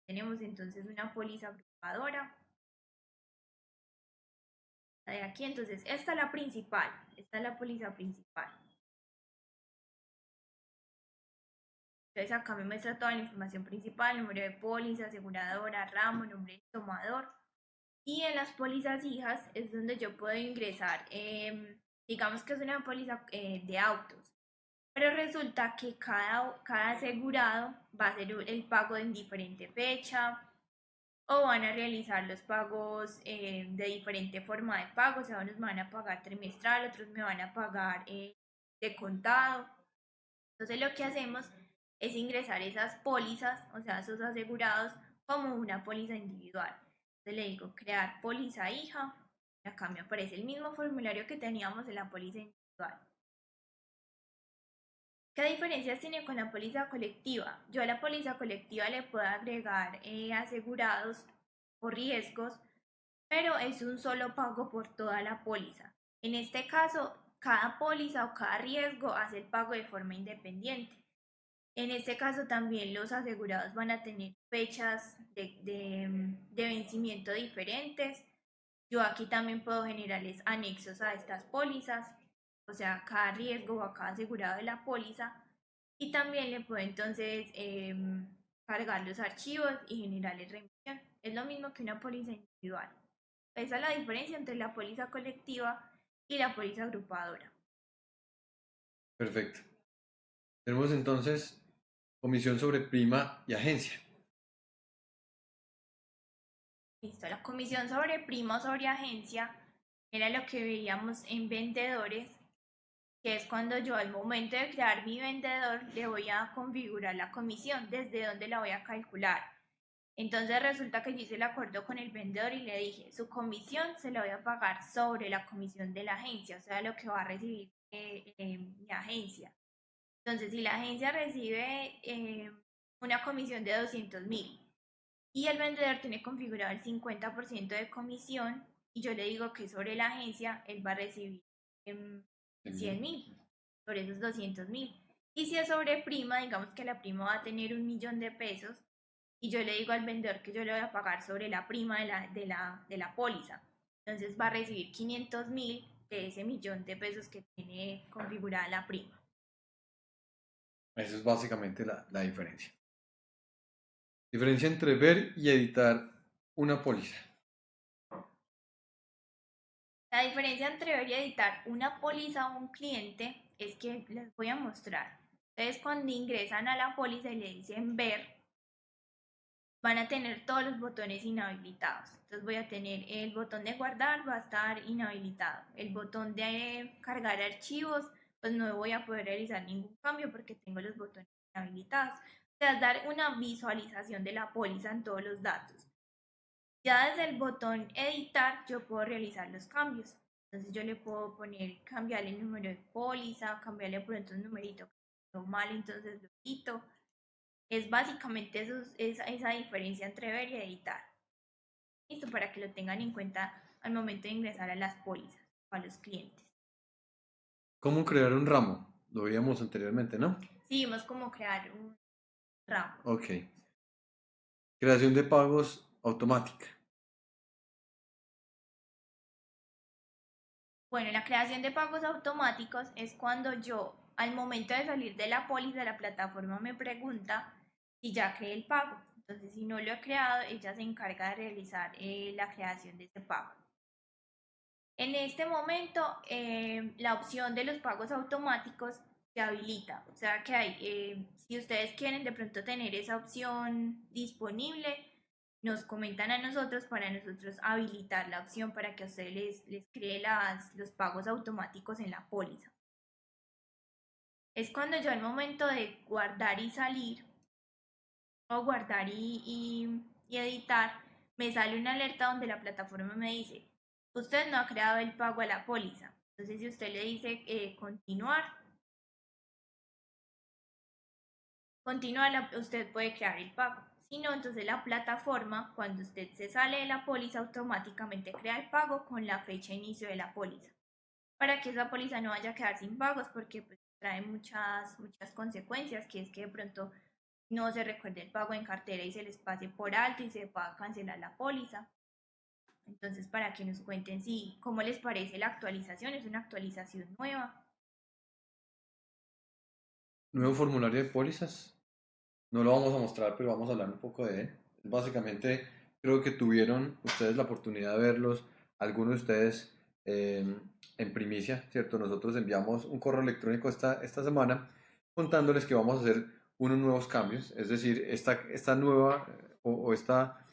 Tenemos entonces una póliza agrupadora. de aquí, entonces, esta es la principal. Esta es la póliza principal. Entonces acá me muestra toda la información principal, número de póliza, aseguradora, ramo, nombre del tomador, y en las pólizas hijas es donde yo puedo ingresar, eh, digamos que es una póliza eh, de autos, pero resulta que cada, cada asegurado va a hacer el pago en diferente fecha o van a realizar los pagos eh, de diferente forma de pago, o sea, unos me van a pagar trimestral, otros me van a pagar eh, de contado. Entonces lo que hacemos es ingresar esas pólizas, o sea, esos asegurados, como una póliza individual le digo crear póliza hija. Acá me aparece el mismo formulario que teníamos en la póliza individual. ¿Qué diferencias tiene con la póliza colectiva? Yo a la póliza colectiva le puedo agregar eh, asegurados o riesgos, pero es un solo pago por toda la póliza. En este caso, cada póliza o cada riesgo hace el pago de forma independiente. En este caso también los asegurados van a tener fechas de, vencimiento diferentes. Yo aquí también puedo generarles anexos a estas pólizas, o sea, cada riesgo o a cada asegurado de la póliza. Y también le puedo entonces em, cargar los archivos y generarles remisión. Es lo mismo que una póliza individual. Esa es la diferencia entre la póliza colectiva y la póliza agrupadora. Perfecto. Tenemos entonces Comisión sobre prima y agencia. Listo, la comisión sobre prima o sobre agencia era lo que veíamos en vendedores, que es cuando yo al momento de crear mi vendedor le voy a configurar la comisión, desde dónde la voy a calcular. Entonces resulta que yo hice el acuerdo con el vendedor y le dije, su comisión se la voy a pagar sobre la comisión de la agencia, o sea, lo que va a recibir eh, eh, mi agencia. Entonces, si la agencia recibe eh, una comisión de 200 mil y el vendedor tiene configurado el 50% de comisión y yo le digo que sobre la agencia él va a recibir 100 em, mil, sobre esos 200 mil. Y si es sobre prima, digamos que la prima va a tener un millón de pesos y yo le digo al vendedor que yo le voy a pagar sobre la prima de la, de la, de la póliza. Entonces va a recibir 500 mil de ese millón de pesos que tiene configurada la prima. Esa es básicamente la, diferencia. Diferencia entre ver y editar una póliza. La diferencia entre ver y editar una póliza o un cliente es que les voy a mostrar. Ustedes cuando ingresan a la póliza y le dicen ver, van a tener todos los botones inhabilitados. Entonces voy a tener el botón de guardar, va a estar inhabilitado. El botón de cargar archivos, pues no voy a poder realizar ningún cambio porque tengo los botones inhabilitados. O sea, dar una visualización de la póliza en todos los datos. Ya desde el botón editar yo puedo realizar los cambios. Entonces yo le puedo poner, cambiarle el número de póliza, cambiarle por ejemplo un numerito mal, entonces lo quito. Es básicamente eso, esa, esa diferencia entre ver y editar. Listo, para que lo tengan en cuenta al momento de ingresar a las pólizas o a los clientes. ¿Cómo crear un ramo? Lo veíamos anteriormente, ¿no? Sí, vimos cómo crear un ramo. Ok. Creación de pagos automática. Bueno, la creación de pagos automáticos es cuando yo, al momento de salir de la póliza, la plataforma me pregunta si ya creé el pago. Entonces, si no lo he creado, ella se encarga de realizar eh, la creación de ese pago. En este momento, eh, la opción de los pagos automáticos se habilita. O sea que hay, eh, si ustedes quieren de pronto tener esa opción disponible, nos comentan a nosotros para nosotros habilitar la opción para que a ustedes les, les cree las, los pagos automáticos en la póliza. Es cuando yo al momento de guardar y salir, o guardar y, y, editar, me sale una alerta donde la plataforma me dice, usted no ha creado el pago a la póliza. Entonces si usted le dice eh, continuar, continuar, usted puede crear el pago. Si no, entonces la plataforma, cuando usted se sale de la póliza, automáticamente crea el pago con la fecha de inicio de la póliza. Para que esa póliza no vaya a quedar sin pagos, porque pues, trae muchas, muchas consecuencias, que es que de pronto no se recuerde el pago en cartera y se les pase por alto y se pueda cancelar la póliza. Entonces, para que nos cuenten si, cómo les parece la actualización, es una actualización nueva. Nuevo formulario de pólizas. No lo vamos a mostrar, pero vamos a hablar un poco de él. Básicamente, creo que tuvieron ustedes la oportunidad de verlos, algunos de ustedes em, en primicia, ¿cierto? Nosotros enviamos un correo electrónico esta, esta semana contándoles que vamos a hacer unos nuevos cambios, es decir, esta, esta nueva o, esta,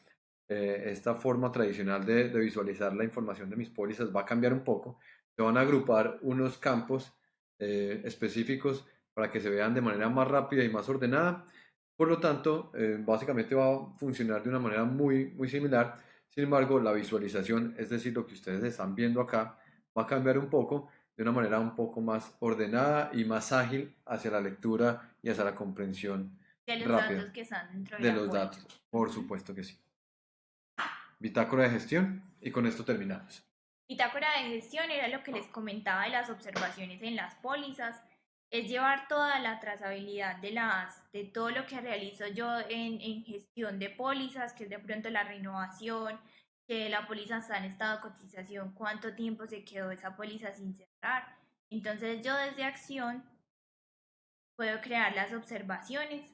eh, esta forma tradicional de, de, visualizar la información de mis pólizas va a cambiar un poco. Se van a agrupar unos campos eh, específicos para que se vean de manera más rápida y más ordenada por lo tanto, eh, básicamente va a funcionar de una manera muy, muy similar. Sin embargo, la visualización, es decir, lo que ustedes están viendo acá, va a cambiar un poco de una manera un poco más ordenada y más ágil hacia la lectura y hacia la comprensión de los rápida datos que están dentro de, de los datos. Por supuesto que sí. Bitácora de gestión y con esto terminamos. Bitácora de gestión era lo que les comentaba de las observaciones en las pólizas es llevar toda la trazabilidad de, las, de todo lo que realizo yo en, en gestión de pólizas, que es de pronto la renovación, que la póliza está en estado de cotización, cuánto tiempo se quedó esa póliza sin cerrar. Entonces yo desde acción puedo crear las observaciones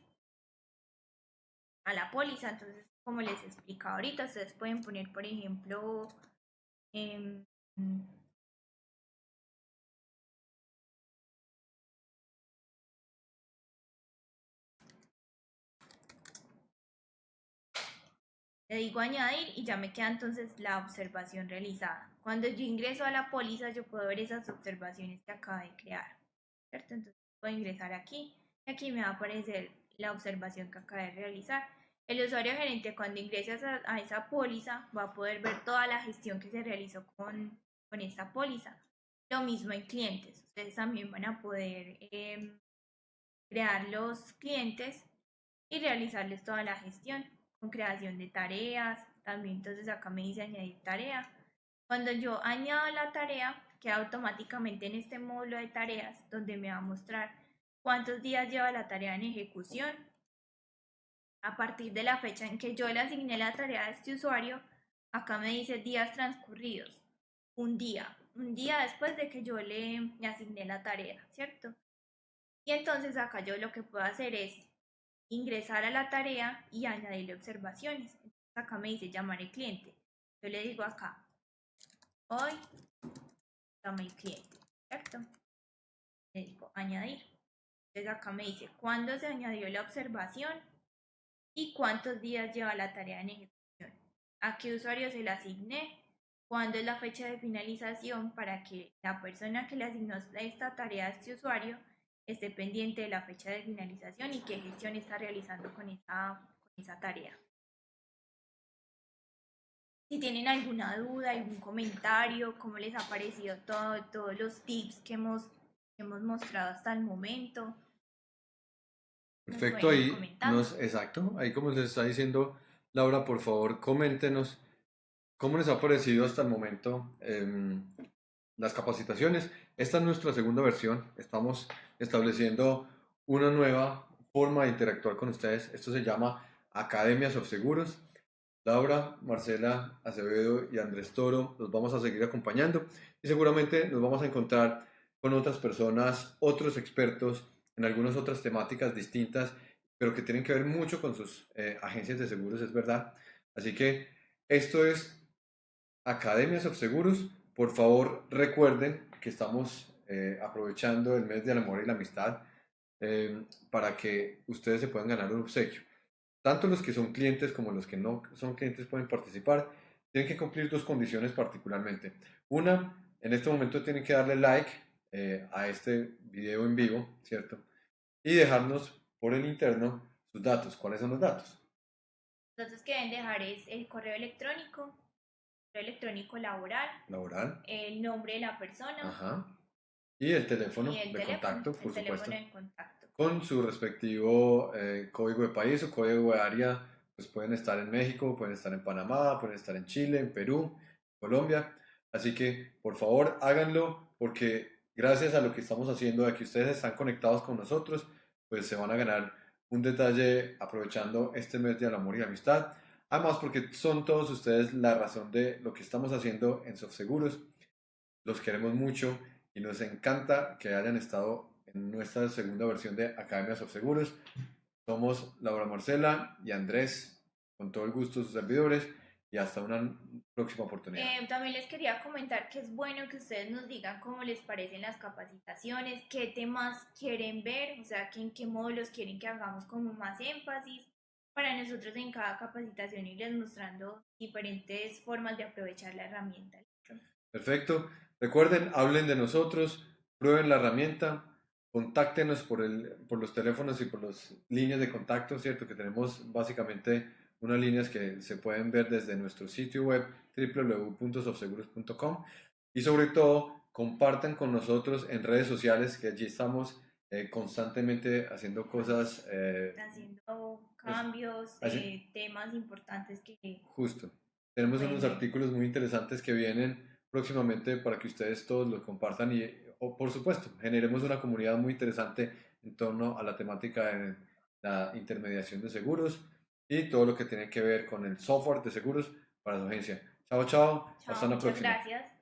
a la póliza. Entonces, como les explicado ahorita, ustedes pueden poner, por ejemplo, eh, Le digo añadir y ya me queda entonces la observación realizada. Cuando yo ingreso a la póliza, yo puedo ver esas observaciones que acabo de crear. ¿Cierto? Entonces puedo ingresar aquí y aquí me va a aparecer la observación que acabo de realizar. El usuario gerente cuando ingrese a esa, póliza va a poder ver toda la gestión que se realizó con, con esta póliza. Lo mismo en clientes. Ustedes también van a poder em, crear los clientes y realizarles toda la gestión con creación de tareas, también entonces acá me dice añadir tarea. Cuando yo añado la tarea, queda automáticamente en este módulo de tareas donde me va a mostrar cuántos días lleva la tarea en ejecución. A partir de la fecha en que yo le asigné la tarea a este usuario, acá me dice días transcurridos. Un día, un día después de que yo le, asigné la tarea, ¿cierto? Y entonces acá yo lo que puedo hacer es ingresar a la tarea y añadirle observaciones. acá me dice llamar el cliente. Yo le digo acá, hoy llama el cliente, ¿cierto? Le digo añadir. Entonces acá me dice cuándo se añadió la observación y cuántos días lleva la tarea en ejecución. A qué usuario se la asigné, cuándo es la fecha de finalización para que la persona que le asignó esta tarea a este usuario esté pendiente de la fecha de finalización y qué gestión está realizando con esa, con esa tarea. Si tienen alguna duda, algún comentario, cómo les ha parecido todo, todos los tips que hemos, que hemos mostrado hasta el momento. Perfecto, ahí nos, exacto, ahí como les está diciendo Laura, por favor, coméntenos cómo les ha parecido hasta el momento em, las capacitaciones. Esta es nuestra segunda versión, estamos estableciendo una nueva forma de interactuar con ustedes. Esto se llama Academias of Seguros. Laura, Marcela Acevedo y Andrés Toro los vamos a seguir acompañando y seguramente nos vamos a encontrar con otras personas, otros expertos en algunas otras temáticas distintas, pero que tienen que ver mucho con sus eh, agencias de seguros, es verdad. Así que esto es Academias of Seguros. Por favor, recuerden que estamos eh, aprovechando el mes del amor y la amistad eh, para que ustedes se puedan ganar un obsequio. Tanto los que son clientes como los que no son clientes pueden participar. Tienen que cumplir dos condiciones particularmente. Una, en este momento tienen que darle like a este video en vivo, ¿cierto? Y dejarnos por el interno sus datos. ¿Cuáles son los datos? Los datos que deben dejar es el correo electrónico, correo electrónico laboral, laboral, el nombre de la persona Ajá. y el teléfono y el de teléfono, contacto, el por teléfono supuesto. de contacto. Con su respectivo eh, código de país o código de área, pues pueden estar en México, pueden estar en Panamá, pueden estar en Chile, en Perú, Colombia. Así que por favor háganlo porque gracias a lo que estamos haciendo, de que ustedes están conectados con nosotros, pues se van a ganar un detalle aprovechando este mes de amor y amistad. Además, porque son todos ustedes la razón de lo que estamos haciendo en SoftSeguros. Los queremos mucho y nos encanta que hayan estado en nuestra segunda versión de Academia SoftSeguros. Somos Laura Marcela y Andrés, con todo el gusto sus servidores y hasta una próxima oportunidad. Eh, también les quería comentar que es bueno que ustedes nos digan cómo les parecen las capacitaciones, qué temas quieren ver, o sea, que en qué módulos quieren que hagamos como más énfasis para nosotros en cada capacitación irles mostrando diferentes formas de aprovechar la herramienta. Perfecto. Recuerden, hablen de nosotros, prueben la herramienta, contáctenos por, el, por los teléfonos y por las líneas de contacto, ¿cierto? Que tenemos básicamente unas líneas que se pueden ver desde nuestro sitio web www.sofseguros.com y sobre todo compartan con nosotros en redes sociales que allí estamos eh, constantemente haciendo cosas. Eh, haciendo cambios, eh, temas importantes que... Justo. Tenemos unos artículos muy interesantes que vienen próximamente para que ustedes todos los compartan y, o, por supuesto, generemos una comunidad muy interesante en torno a la temática de la intermediación de seguros y todo lo que tiene que ver con el software de seguros para su agencia. Chao, chao. Hasta la próxima. Gracias.